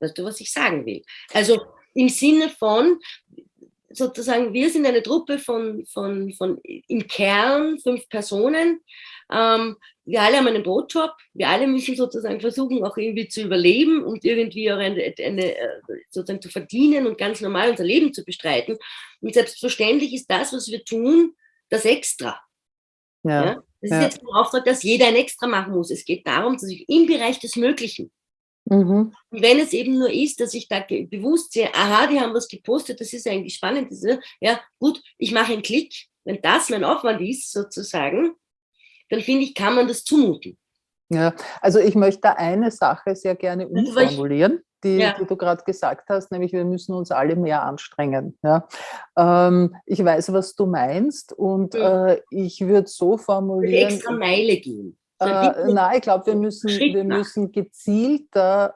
Weißt du, was ich sagen will? Also im Sinne von, sozusagen, wir sind eine Truppe von, von, von im Kern fünf Personen. Ähm, wir alle haben einen Brotjob. Wir alle müssen sozusagen versuchen, auch irgendwie zu überleben und irgendwie auch eine, eine, sozusagen zu verdienen und ganz normal unser Leben zu bestreiten. Und selbstverständlich ist das, was wir tun, das Extra. Ja. ja? Das ja. ist jetzt ein Auftrag, dass jeder ein Extra machen muss. Es geht darum, dass ich im Bereich des Möglichen Mhm. Und wenn es eben nur ist, dass ich da bewusst sehe, aha, die haben was gepostet, das ist eigentlich spannend, ja, gut, ich mache einen Klick, wenn das mein Aufwand ist, sozusagen, dann finde ich, kann man das zumuten. Ja, also ich möchte eine Sache sehr gerne umformulieren, die, ja. die du gerade gesagt hast, nämlich wir müssen uns alle mehr anstrengen. Ja. Ähm, ich weiß, was du meinst und mhm. äh, ich würde so formulieren. Extra Meile gehen. Äh, nein, ich glaube, wir müssen, wir müssen gezielter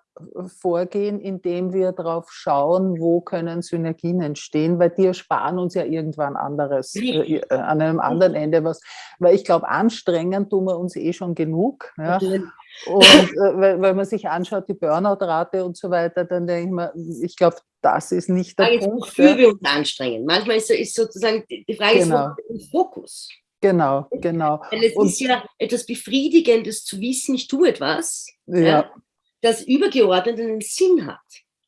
vorgehen, indem wir darauf schauen, wo können Synergien entstehen, weil die ersparen uns ja irgendwann anderes, äh, äh, an einem anderen Ende was. Weil ich glaube, anstrengen tun wir uns eh schon genug. Ja? Und äh, weil, weil, man sich anschaut, die Burnout-Rate und so weiter, dann denke ich mir, ich glaube, das ist nicht der Punkt. Wofür ja. wir uns anstrengen. Manchmal ist, ist sozusagen die Frage, genau. ist Fokus. Genau, genau. Weil es und, ist ja etwas Befriedigendes zu wissen, ich tue etwas, ja. ja das übergeordnet einen Sinn hat.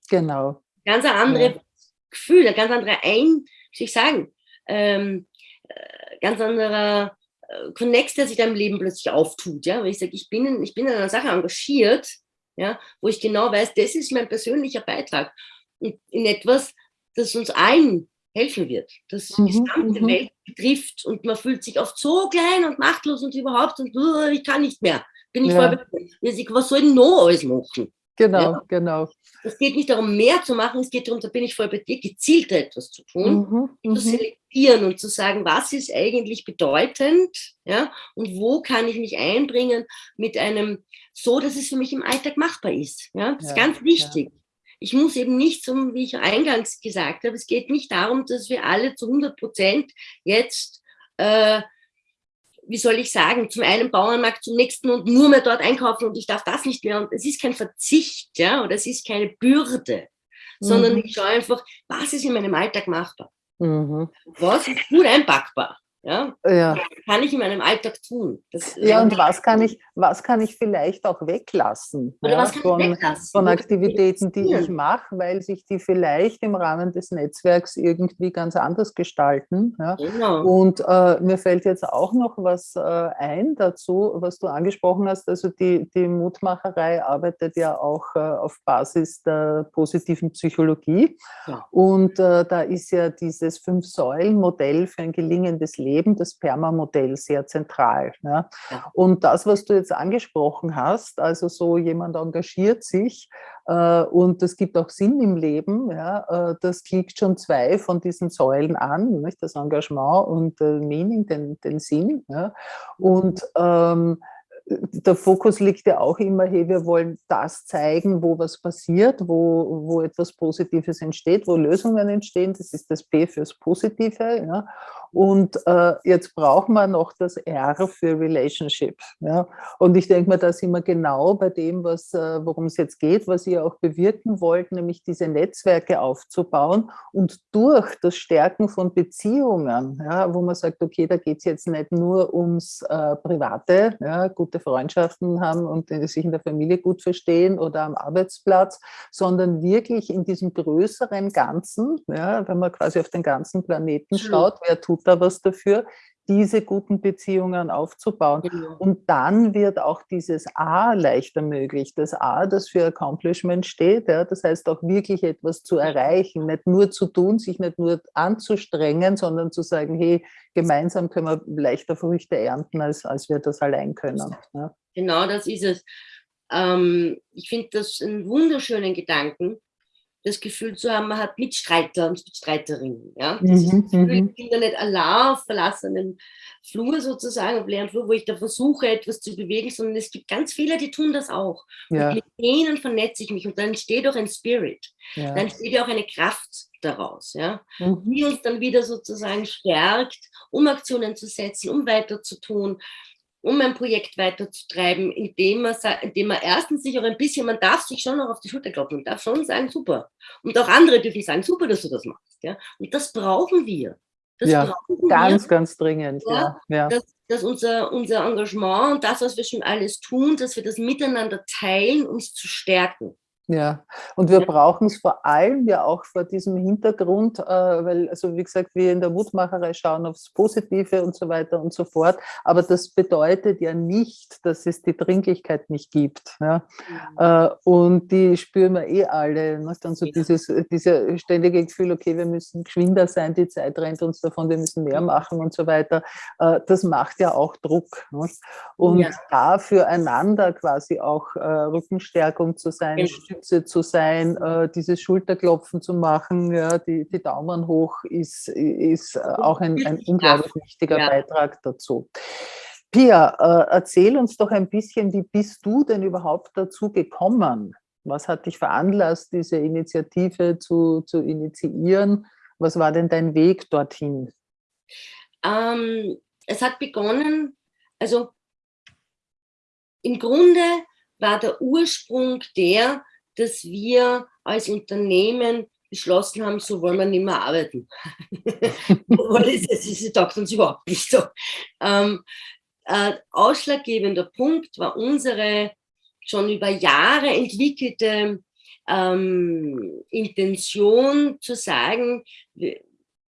Genau. Ganz ein anderes ja. Gefühl, ein ganz anderer Ein, wie ich sagen, ähm, äh, ganz anderer äh, Connect, der sich deinem Leben plötzlich auftut. Ja? Weil ich sage, ich bin, in, ich bin in einer Sache engagiert, ja? wo ich genau weiß, das ist mein persönlicher Beitrag. Und in etwas, das uns allen helfen wird, das mhm, die gesamte mhm. Welt betrifft und man fühlt sich oft so klein und machtlos und überhaupt und uh, ich kann nicht mehr. Bin ich ja. voll was soll denn noch alles machen? Genau, ja? genau. Es geht nicht darum, mehr zu machen, es geht darum, da bin ich voll bei dir, gezielter etwas zu tun, mhm, zu mhm. selektieren und zu sagen, was ist eigentlich bedeutend, ja, und wo kann ich mich einbringen mit einem, so, dass es für mich im Alltag machbar ist. Ja, das ja, ist ganz wichtig. Ich muss eben nicht, so wie ich eingangs gesagt habe, es geht nicht darum, dass wir alle zu 100 Prozent jetzt, äh, wie soll ich sagen, zum einen Bauernmarkt, zum nächsten und nur mehr dort einkaufen und ich darf das nicht mehr. Und es ist kein Verzicht, ja, oder es ist keine Bürde, mhm. sondern ich schaue einfach, was ist in meinem Alltag machbar? Mhm. Was ist gut einpackbar? Ja? ja. kann ich in meinem Alltag tun? Das, ja, und was kann ich, was kann ich vielleicht auch weglassen, ja, von, weglassen? von Aktivitäten, die ich mache, weil sich die vielleicht im Rahmen des Netzwerks irgendwie ganz anders gestalten. Ja? Genau. Und äh, mir fällt jetzt auch noch was äh, ein dazu, was du angesprochen hast. Also die, die Mutmacherei arbeitet ja auch äh, auf Basis der positiven Psychologie. Und äh, da ist ja dieses Fünf-Säulen-Modell für ein gelingendes Leben Leben, das Perma-Modell, sehr zentral. Ja. Und das, was du jetzt angesprochen hast, also so jemand engagiert sich äh, und es gibt auch Sinn im Leben, ja, äh, das klickt schon zwei von diesen Säulen an, nicht? das Engagement und äh, Meaning, den, den Sinn. Ja. Und ähm, der Fokus liegt ja auch immer, hey, wir wollen das zeigen, wo was passiert, wo, wo etwas Positives entsteht, wo Lösungen entstehen. Das ist das P fürs Positive. Ja. Und äh, jetzt brauchen wir noch das R für Relationship. Ja. Und ich denke mal, da sind wir genau bei dem, was, äh, worum es jetzt geht, was ihr auch bewirken wollt, nämlich diese Netzwerke aufzubauen und durch das Stärken von Beziehungen, ja, wo man sagt, okay, da geht es jetzt nicht nur ums äh, Private, ja, gute Freundschaften haben und sich in der Familie gut verstehen oder am Arbeitsplatz, sondern wirklich in diesem größeren Ganzen, ja, wenn man quasi auf den ganzen Planeten schaut, wer tut da was dafür, diese guten Beziehungen aufzubauen. Genau. Und dann wird auch dieses A leichter möglich. Das A, das für Accomplishment steht, ja, das heißt auch wirklich etwas zu erreichen, nicht nur zu tun, sich nicht nur anzustrengen, sondern zu sagen, hey, gemeinsam können wir leichter Früchte ernten, als, als wir das allein können. Ja. Genau, das ist es. Ähm, ich finde das einen wunderschönen Gedanken, das Gefühl zu haben, man hat Mitstreiter und Mitstreiterinnen. Ja? Das mhm, Gefühl, mhm. ich bin da nicht allein auf verlassenen Flur sozusagen, auf leeren Flur, wo ich da versuche, etwas zu bewegen, sondern es gibt ganz viele, die tun das auch. Ja. Und mit denen vernetze ich mich und dann entsteht auch ein Spirit. Ja. Dann entsteht ja auch eine Kraft daraus, ja? Mhm. die uns dann wieder sozusagen stärkt, um Aktionen zu setzen, um weiter zu tun um ein Projekt weiterzutreiben, indem man, indem man erstens sich auch ein bisschen, man darf sich schon noch auf die Schulter klopfen und darf schon sagen, super. Und auch andere dürfen sagen, super, dass du das machst. Ja? Und das brauchen wir. Das ja, brauchen ganz, wir, ganz dringend. Ja, ja. Dass, dass unser, unser Engagement und das, was wir schon alles tun, dass wir das miteinander teilen, uns zu stärken. Ja, und wir ja. brauchen es vor allem ja auch vor diesem Hintergrund, äh, weil, also wie gesagt, wir in der Mutmacherei schauen aufs Positive und so weiter und so fort, aber das bedeutet ja nicht, dass es die Dringlichkeit nicht gibt. Ja? Mhm. Äh, und die spüren wir eh alle. Ne? Dann so ja. dieses, dieser ständige Gefühl, okay, wir müssen geschwinder sein, die Zeit rennt uns davon, wir müssen mehr machen und so weiter. Äh, das macht ja auch Druck. Ne? Und ja. da füreinander quasi auch äh, Rückenstärkung zu sein, genau. Stütze zu sein, äh, dieses Schulterklopfen zu machen, ja, die, die Daumen hoch ist, ist auch ein, ein unglaublich wichtiger ja. Beitrag dazu. Pia, äh, erzähl uns doch ein bisschen, wie bist du denn überhaupt dazu gekommen? Was hat dich veranlasst, diese Initiative zu, zu initiieren? Was war denn dein Weg dorthin? Ähm, es hat begonnen, also im Grunde war der Ursprung der, dass wir als Unternehmen beschlossen haben, so wollen wir nicht mehr arbeiten. das, das sagt uns überhaupt nicht so. Ähm, äh, ausschlaggebender Punkt war unsere schon über Jahre entwickelte ähm, Intention zu sagen,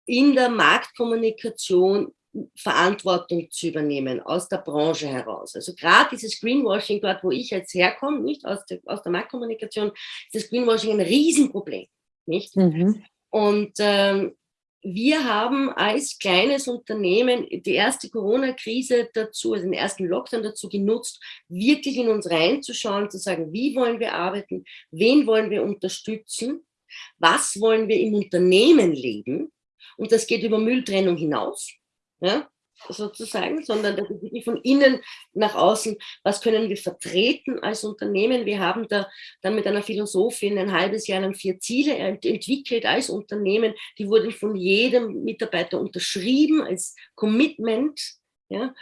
in der Marktkommunikation Verantwortung zu übernehmen aus der Branche heraus. Also gerade dieses Greenwashing dort, wo ich jetzt herkomme, nicht aus der, aus der Marktkommunikation, ist das Greenwashing ein Riesenproblem. Nicht? Mhm. Und ähm, wir haben als kleines Unternehmen die erste Corona-Krise dazu, also den ersten Lockdown dazu genutzt, wirklich in uns reinzuschauen, zu sagen, wie wollen wir arbeiten, wen wollen wir unterstützen, was wollen wir im Unternehmen leben. Und das geht über Mülltrennung hinaus ja, sozusagen, sondern das ist wirklich von innen nach außen, was können wir vertreten als Unternehmen. Wir haben da dann mit einer Philosophin ein halbes Jahr lang vier Ziele entwickelt als Unternehmen, die wurden von jedem Mitarbeiter unterschrieben als Commitment. Ja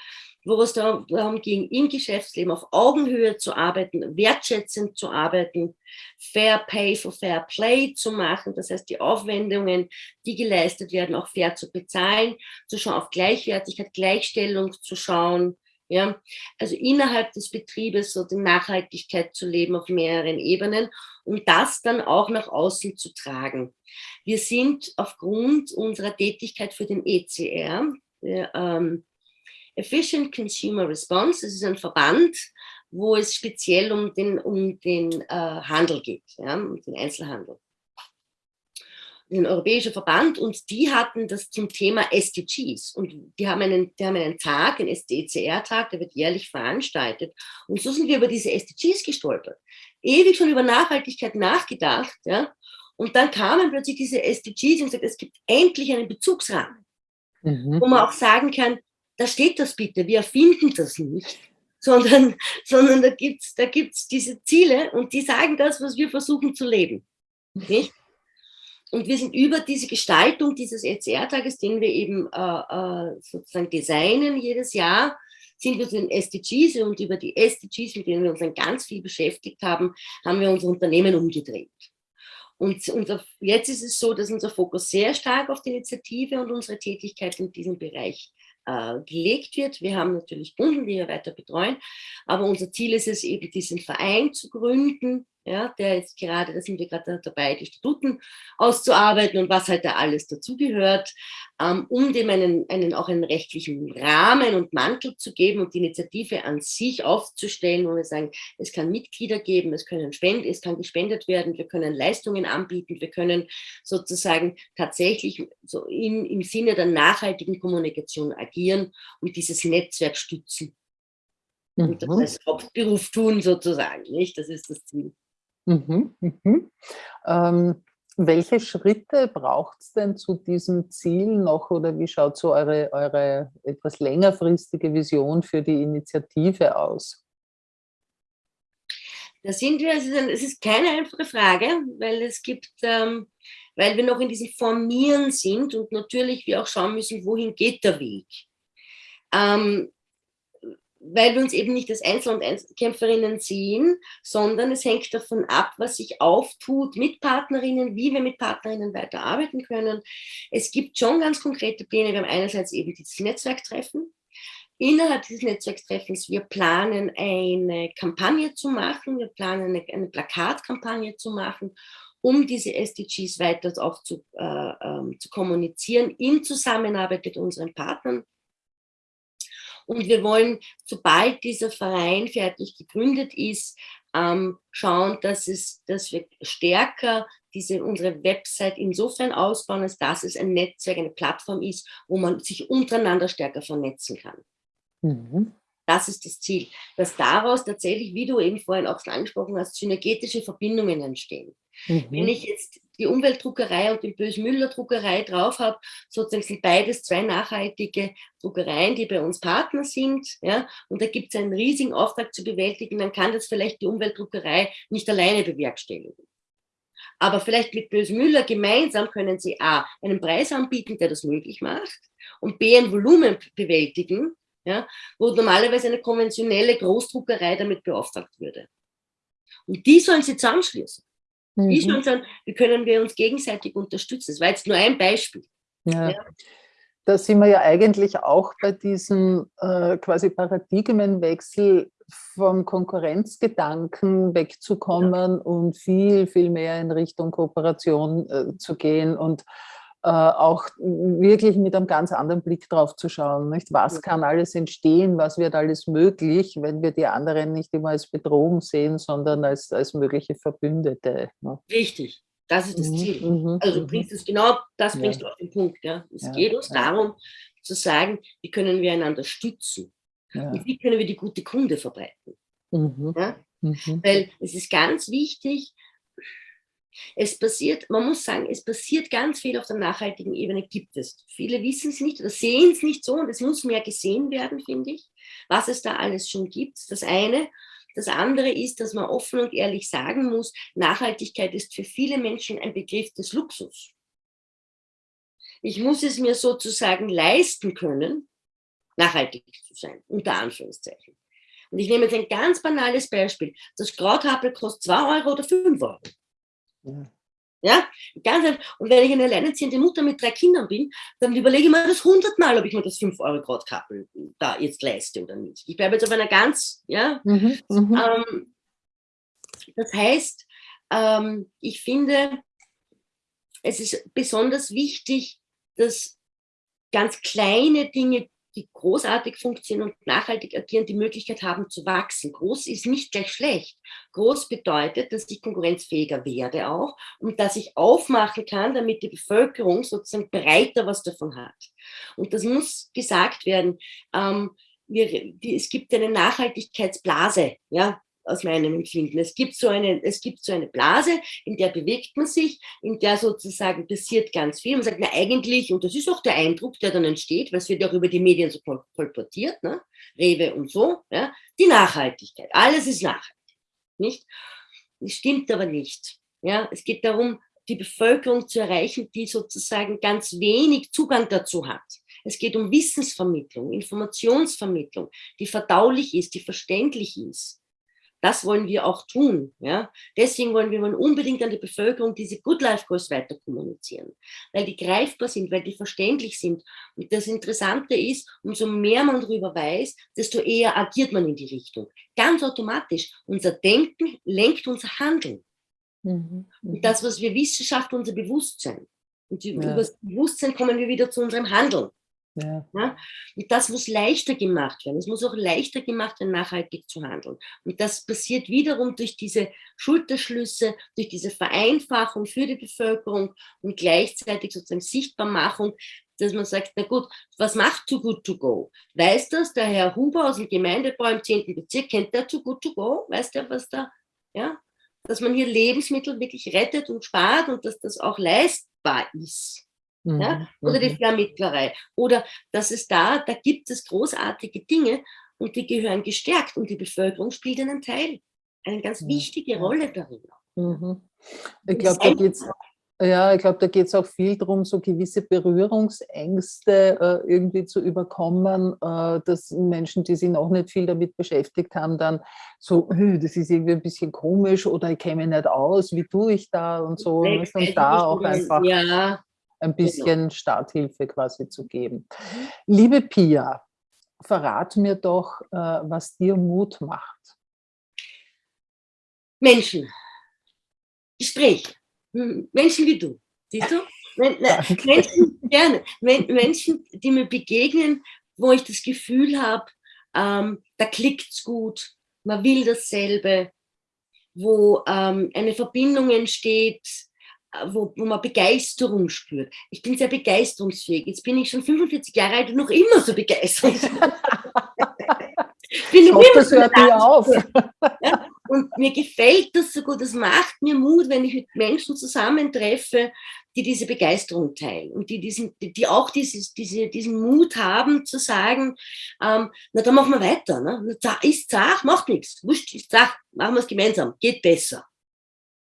wo es darum ging, im Geschäftsleben auf Augenhöhe zu arbeiten, wertschätzend zu arbeiten, Fair Pay for Fair Play zu machen, das heißt die Aufwendungen, die geleistet werden, auch fair zu bezahlen, zu schauen auf Gleichwertigkeit, Gleichstellung zu schauen, ja, also innerhalb des Betriebes so die Nachhaltigkeit zu leben auf mehreren Ebenen und das dann auch nach außen zu tragen. Wir sind aufgrund unserer Tätigkeit für den ECR, der, ähm, Efficient Consumer Response, das ist ein Verband, wo es speziell um den, um den äh, Handel geht, ja, um den Einzelhandel. Ein europäischer Verband und die hatten das zum Thema SDGs und die haben einen, die haben einen Tag, einen SDCR-Tag, der wird jährlich veranstaltet und so sind wir über diese SDGs gestolpert. Ewig schon über Nachhaltigkeit nachgedacht, ja, und dann kamen plötzlich diese SDGs und gesagt, es gibt endlich einen Bezugsrahmen, mhm. wo man auch sagen kann, da steht das bitte, wir erfinden das nicht, sondern, sondern da gibt es da gibt's diese Ziele und die sagen das, was wir versuchen zu leben. Nicht? Und wir sind über diese Gestaltung dieses ECR-Tages, den wir eben äh, äh, sozusagen designen jedes Jahr, sind wir zu den SDGs und über die SDGs, mit denen wir uns dann ganz viel beschäftigt haben, haben wir unser Unternehmen umgedreht. Und unser, jetzt ist es so, dass unser Fokus sehr stark auf die Initiative und unsere Tätigkeit in diesem Bereich äh, gelegt wird. Wir haben natürlich Kunden, die wir weiter betreuen, aber unser Ziel ist es eben, diesen Verein zu gründen, ja, der jetzt gerade, da sind wir gerade dabei, die Statuten auszuarbeiten und was halt da alles dazugehört, ähm, um dem einen, einen, auch einen rechtlichen Rahmen und Mantel zu geben und die Initiative an sich aufzustellen, wo wir sagen, es kann Mitglieder geben, es, können Spend, es kann gespendet werden, wir können Leistungen anbieten, wir können sozusagen tatsächlich so im, im Sinne der nachhaltigen Kommunikation agieren und dieses Netzwerk stützen. Und das mhm. als Hauptberuf tun sozusagen, nicht? Das ist das Ziel. Mhm, mhm. Ähm, Welche Schritte braucht es denn zu diesem Ziel noch oder wie schaut so eure, eure etwas längerfristige Vision für die Initiative aus? Da sind wir, es ist keine einfache Frage, weil es gibt, ähm, weil wir noch in diesem Formieren sind und natürlich wir auch schauen müssen, wohin geht der Weg. Ähm, weil wir uns eben nicht als Einzel- und Einzelkämpferinnen sehen, sondern es hängt davon ab, was sich auftut mit Partnerinnen, wie wir mit Partnerinnen weiterarbeiten können. Es gibt schon ganz konkrete Pläne. Wir haben einerseits eben dieses Netzwerktreffen. Innerhalb dieses Netzwerktreffens, wir planen eine Kampagne zu machen, wir planen eine, eine Plakatkampagne zu machen, um diese SDGs weiter auch zu, äh, äh, zu kommunizieren, in Zusammenarbeit mit unseren Partnern und wir wollen, sobald dieser Verein fertig gegründet ist, ähm, schauen, dass, es, dass wir stärker diese, unsere Website insofern ausbauen, als dass es ein Netzwerk, eine Plattform ist, wo man sich untereinander stärker vernetzen kann. Mhm. Das ist das Ziel, dass daraus tatsächlich, wie du eben vorhin auch schon angesprochen hast, synergetische Verbindungen entstehen. Mhm. Wenn ich jetzt die Umweltdruckerei und die Bös-Müller-Druckerei drauf habe, sozusagen sind beides zwei nachhaltige Druckereien, die bei uns Partner sind, ja, und da gibt es einen riesigen Auftrag zu bewältigen, dann kann das vielleicht die Umweltdruckerei nicht alleine bewerkstelligen. Aber vielleicht mit Bös-Müller gemeinsam können sie A, einen Preis anbieten, der das möglich macht, und B, ein Volumen bewältigen, ja, wo normalerweise eine konventionelle Großdruckerei damit beauftragt würde. Und die sollen sie zusammenschließen. Mhm. Wie schon sagen, wie können wir uns gegenseitig unterstützen? Das war jetzt nur ein Beispiel. Ja. ja. Da sind wir ja eigentlich auch bei diesem äh, quasi Paradigmenwechsel vom Konkurrenzgedanken wegzukommen ja. und viel, viel mehr in Richtung Kooperation äh, zu gehen und auch wirklich mit einem ganz anderen Blick drauf zu schauen. Nicht? Was kann alles entstehen, was wird alles möglich, wenn wir die anderen nicht immer als Bedrohung sehen, sondern als, als mögliche Verbündete. Ne? Richtig, das ist das mhm, Ziel. Mhm, also du mhm. bringst es genau, das bringst ja. du auf den Punkt. Ja. Es ja, geht uns darum zu sagen, wie können wir einander stützen und wie können wir die gute Kunde verbreiten. Mhm. Weil es ist ganz wichtig, es passiert, man muss sagen, es passiert ganz viel auf der nachhaltigen Ebene, gibt es. Viele wissen es nicht oder sehen es nicht so und es muss mehr gesehen werden, finde ich, was es da alles schon gibt. Das eine. Das andere ist, dass man offen und ehrlich sagen muss, Nachhaltigkeit ist für viele Menschen ein Begriff des Luxus. Ich muss es mir sozusagen leisten können, nachhaltig zu sein, unter Anführungszeichen. Und ich nehme jetzt ein ganz banales Beispiel. Das Krauthappel kostet 2 Euro oder 5 Euro. Ja, ganz einfach. Und wenn ich eine alleinerziehende Mutter mit drei Kindern bin, dann überlege ich mir das hundertmal, ob ich mir das 5 Euro Grautkappel da jetzt leiste oder nicht. Ich bleibe jetzt auf einer ganz, ja. Mhm, mhm. ähm, das heißt, ähm, ich finde, es ist besonders wichtig, dass ganz kleine Dinge die großartig funktionieren und nachhaltig agieren, die Möglichkeit haben zu wachsen. Groß ist nicht gleich schlecht. Groß bedeutet, dass ich konkurrenzfähiger werde auch und dass ich aufmachen kann, damit die Bevölkerung sozusagen breiter was davon hat. Und das muss gesagt werden. Ähm, wir, die, es gibt eine Nachhaltigkeitsblase, ja, aus meinem Empfinden. Es gibt, so eine, es gibt so eine Blase, in der bewegt man sich, in der sozusagen passiert ganz viel. Man sagt, na eigentlich, und das ist auch der Eindruck, der dann entsteht, weil es wird auch über die Medien so kolportiert, ne? Rewe und so, ja? die Nachhaltigkeit. Alles ist nachhaltig, nicht? Das stimmt aber nicht. Ja? Es geht darum, die Bevölkerung zu erreichen, die sozusagen ganz wenig Zugang dazu hat. Es geht um Wissensvermittlung, Informationsvermittlung, die verdaulich ist, die verständlich ist. Das wollen wir auch tun. Ja? Deswegen wollen wir unbedingt an die Bevölkerung diese Good Life Goals weiter kommunizieren, weil die greifbar sind, weil die verständlich sind. Und das Interessante ist, umso mehr man darüber weiß, desto eher agiert man in die Richtung. Ganz automatisch. Unser Denken lenkt unser Handeln. Mhm. Und mhm. das, was wir Wissenschaft, unser Bewusstsein. Und ja. über das Bewusstsein kommen wir wieder zu unserem Handeln. Ja. ja. Und das muss leichter gemacht werden. Es muss auch leichter gemacht werden, nachhaltig zu handeln. Und das passiert wiederum durch diese Schulterschlüsse, durch diese Vereinfachung für die Bevölkerung und gleichzeitig sozusagen Sichtbarmachung, dass man sagt, na gut, was macht Too Good To Go? Weiß das der Herr Huber aus dem Gemeindebau im 10. Bezirk? Kennt der Too Good To Go? Weiß der, was da, ja? dass man hier Lebensmittel wirklich rettet und spart und dass das auch leistbar ist. Mhm. Ja? Oder die mhm. Vermittlerei. Oder dass es da, da gibt es großartige Dinge und die gehören gestärkt und die Bevölkerung spielt einen Teil, eine ganz wichtige Rolle darin. Mhm. Ich glaube, da geht es ja, ich glaube, da geht es auch viel darum, so gewisse Berührungsängste äh, irgendwie zu überkommen, äh, dass Menschen, die sich noch nicht viel damit beschäftigt haben, dann so, das ist irgendwie ein bisschen komisch oder ich mich nicht aus, wie tue ich da und so. Und da auch einfach ja, ein genau. bisschen genau. Starthilfe quasi zu geben. Mhm. Liebe Pia, verrat mir doch, äh, was dir Mut macht. Menschen. Gespräch Menschen wie du, siehst du? Menschen, gerne. Menschen, die mir begegnen, wo ich das Gefühl habe, ähm, da klickt es gut, man will dasselbe, wo ähm, eine Verbindung entsteht, wo, wo man Begeisterung spürt. Ich bin sehr begeisterungsfähig. Jetzt bin ich schon 45 Jahre alt und noch immer so begeisterungsfähig. bin ich hoffe, das hört nie auf. Ja? Und mir gefällt das so gut, das macht mir Mut, wenn ich mit Menschen zusammentreffe, die diese Begeisterung teilen und die, diesen, die auch dieses, diese, diesen Mut haben zu sagen, ähm, na dann machen wir weiter. Ne? Ist zart, macht nichts. Wurscht, ist zart, machen wir es gemeinsam, geht besser.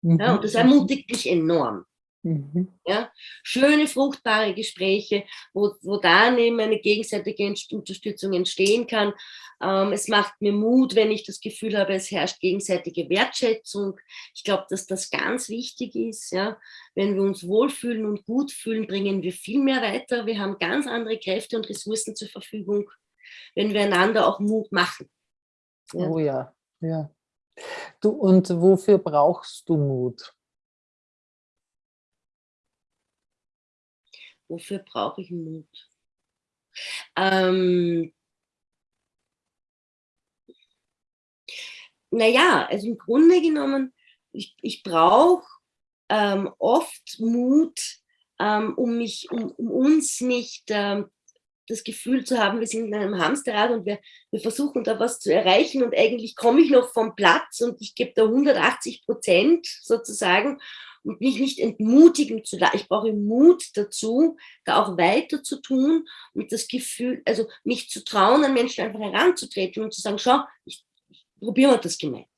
Mhm. Ja, und das ermutigt mich enorm. Mhm. Ja, schöne, fruchtbare Gespräche, wo, wo daneben eine gegenseitige Unterstützung entstehen kann. Ähm, es macht mir Mut, wenn ich das Gefühl habe, es herrscht gegenseitige Wertschätzung. Ich glaube, dass das ganz wichtig ist. Ja? Wenn wir uns wohlfühlen und gut fühlen, bringen wir viel mehr weiter. Wir haben ganz andere Kräfte und Ressourcen zur Verfügung, wenn wir einander auch Mut machen. Ja? Oh ja, ja. Du, und wofür brauchst du Mut? Wofür brauche ich Mut? Ähm, naja, also im Grunde genommen, ich, ich brauche ähm, oft Mut, ähm, um, mich, um, um uns nicht ähm, das Gefühl zu haben, wir sind in einem Hamsterrad und wir, wir versuchen da was zu erreichen und eigentlich komme ich noch vom Platz und ich gebe da 180 Prozent sozusagen und mich nicht entmutigen zu lassen. Ich brauche Mut dazu, da auch weiter zu tun und das Gefühl, also mich zu trauen, an Menschen einfach heranzutreten und zu sagen, schau, ich, ich probieren wir das gemeinsam.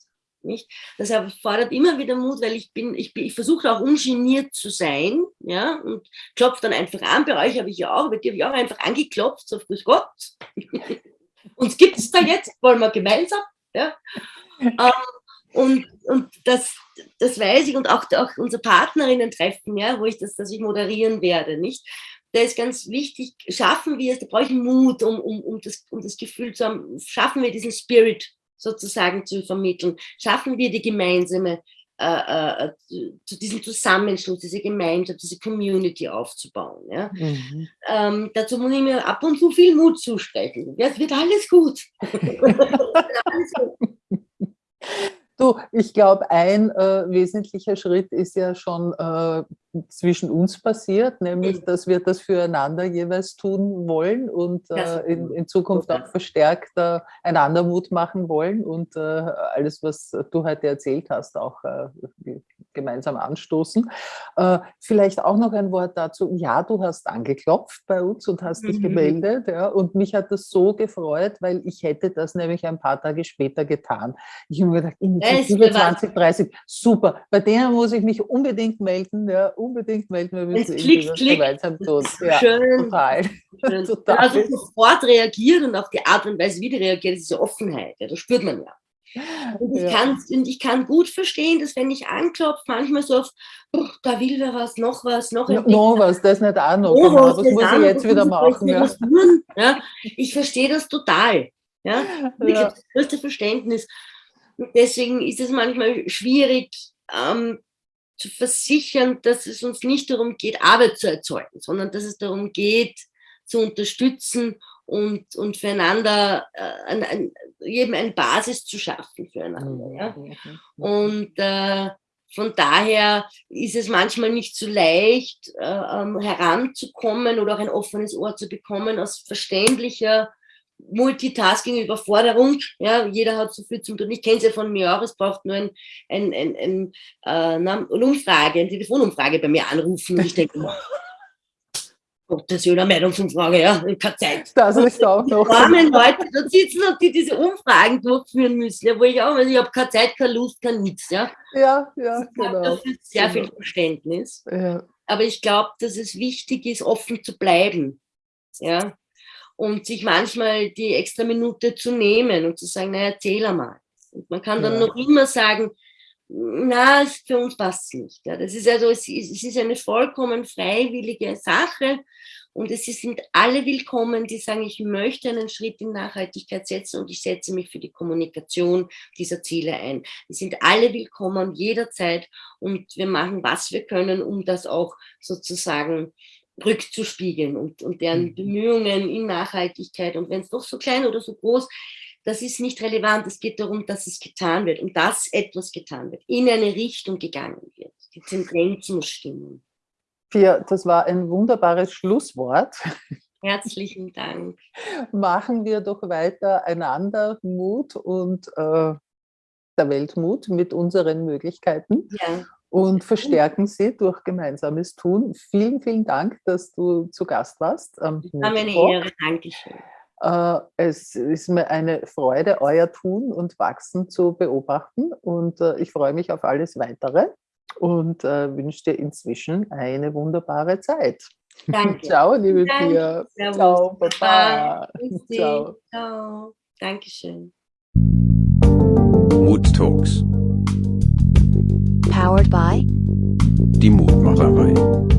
Nicht? Das erfordert immer wieder Mut, weil ich bin, ich, bin, ich versuche auch ungeniert zu sein, ja, und klopfe dann einfach an. Bei euch habe ich ja auch, bei dir habe ich auch einfach angeklopft, so Grüß Gott. Uns gibt es da jetzt, wollen wir gemeinsam, ja. ähm, und, und das, das weiß ich und auch, auch unser Partnerinnen-Treffen, ja, wo ich das, dass ich moderieren werde, nicht? Da ist ganz wichtig, schaffen wir es, da brauche ich Mut, um, um, um, das, um das Gefühl zu haben, schaffen wir diesen Spirit sozusagen zu vermitteln, schaffen wir die gemeinsame, äh, äh, zu diesem Zusammenschluss, diese Gemeinschaft, diese Community aufzubauen. Ja? Mhm. Ähm, dazu muss ich mir ab und zu viel Mut zusprechen. Ja, es wird alles gut. alles gut. Du, ich glaube, ein äh, wesentlicher Schritt ist ja schon äh, zwischen uns passiert, nämlich, dass wir das füreinander jeweils tun wollen und äh, in, in, Zukunft auch verstärkt äh, einander Mut machen wollen und äh, alles, was du heute erzählt hast, auch äh, gemeinsam anstoßen. Äh, vielleicht auch noch ein Wort dazu. Ja, du hast angeklopft bei uns und hast mhm. dich gemeldet. Ja, und mich hat das so gefreut, weil ich hätte das nämlich ein paar Tage später getan. Ich habe mir gedacht, Initiative 2030, super. Bei denen muss ich mich unbedingt melden. Ja, unbedingt melden. Wir müssen klick, klick. gemeinsam tun. Ja, Schön. Total. Schön. total. Also sofort reagieren und auf die Art und Weise, wie die reagiert, ist diese Offenheit. Ja, das spürt man ja. Und ich, ja. kann, und ich kann gut verstehen, dass wenn ich anklopfe, manchmal so auf, oh, da will wer was, noch was, noch no, Noch was, das nicht auch noch. Oh, genau. Das muss ich jetzt wieder machen. Ja. ja. Ich verstehe das total. Ja? Ich ja. habe das größte Verständnis. Deswegen ist es manchmal schwierig ähm, zu versichern, dass es uns nicht darum geht, Arbeit zu erzeugen, sondern dass es darum geht, zu unterstützen und, und füreinander äh, ein, ein, jedem eine Basis zu schaffen füreinander. Ja? Und äh, von daher ist es manchmal nicht so leicht, äh, ähm, heranzukommen oder auch ein offenes Ohr zu bekommen aus verständlicher Multitasking, Überforderung. Ja, jeder hat so viel zu tun. Ich kenne es ja von mir auch. Es braucht nur ein, ein, ein, ein, äh, eine Umfrage, eine Telefonumfrage bei mir anrufen. Und ich denke, Gottes Willen, eine Meinungsumfrage, ja, keine Zeit. Das ist auch noch. Die armen Leute da sitzen und die diese Umfragen durchführen müssen, ja, wo ich auch, also ich habe keine Zeit, keine Lust, kein nichts, ja. Ja, ja, genau. Dafür sehr genau. viel Verständnis. Ja. Aber ich glaube, dass es wichtig ist, offen zu bleiben, ja. Und sich manchmal die extra Minute zu nehmen und zu sagen, na, erzähl einmal. Und man kann dann Ja. noch immer sagen, na, für uns passt es nicht. Ja. Das ist also, es ist, es ist eine vollkommen freiwillige Sache und es sind alle willkommen, die sagen, ich möchte einen Schritt in Nachhaltigkeit setzen und ich setze mich für die Kommunikation dieser Ziele ein. Die sind alle willkommen jederzeit und wir machen, was wir können, um das auch sozusagen rückzuspiegeln und, und deren Mhm. Bemühungen in Nachhaltigkeit und wenn es doch so klein oder so groß das ist nicht relevant. Es geht darum, dass es getan wird und dass etwas getan wird, in eine Richtung gegangen wird. Die Tendenz muss stimmen. Pia, das war ein wunderbares Schlusswort. Herzlichen Dank. Machen wir doch weiter einander Mut und äh, der Weltmut mit unseren Möglichkeiten Ja, und verstärken sie durch gemeinsames Tun. Vielen, vielen Dank, dass du zu Gast warst. am war mir eine Muttalk. Ehre. Dankeschön. Äh, Es ist mir eine Freude, euer Tun und Wachsen zu beobachten und äh, ich freue mich auf alles Weitere und äh, wünsche dir inzwischen eine wunderbare Zeit. Danke. Ciao, liebe Danke. Pia. Servus. Ciao, Baba. Ciao. Ciao. Dankeschön. Mood Talks. Powered by Die Mutmacherei.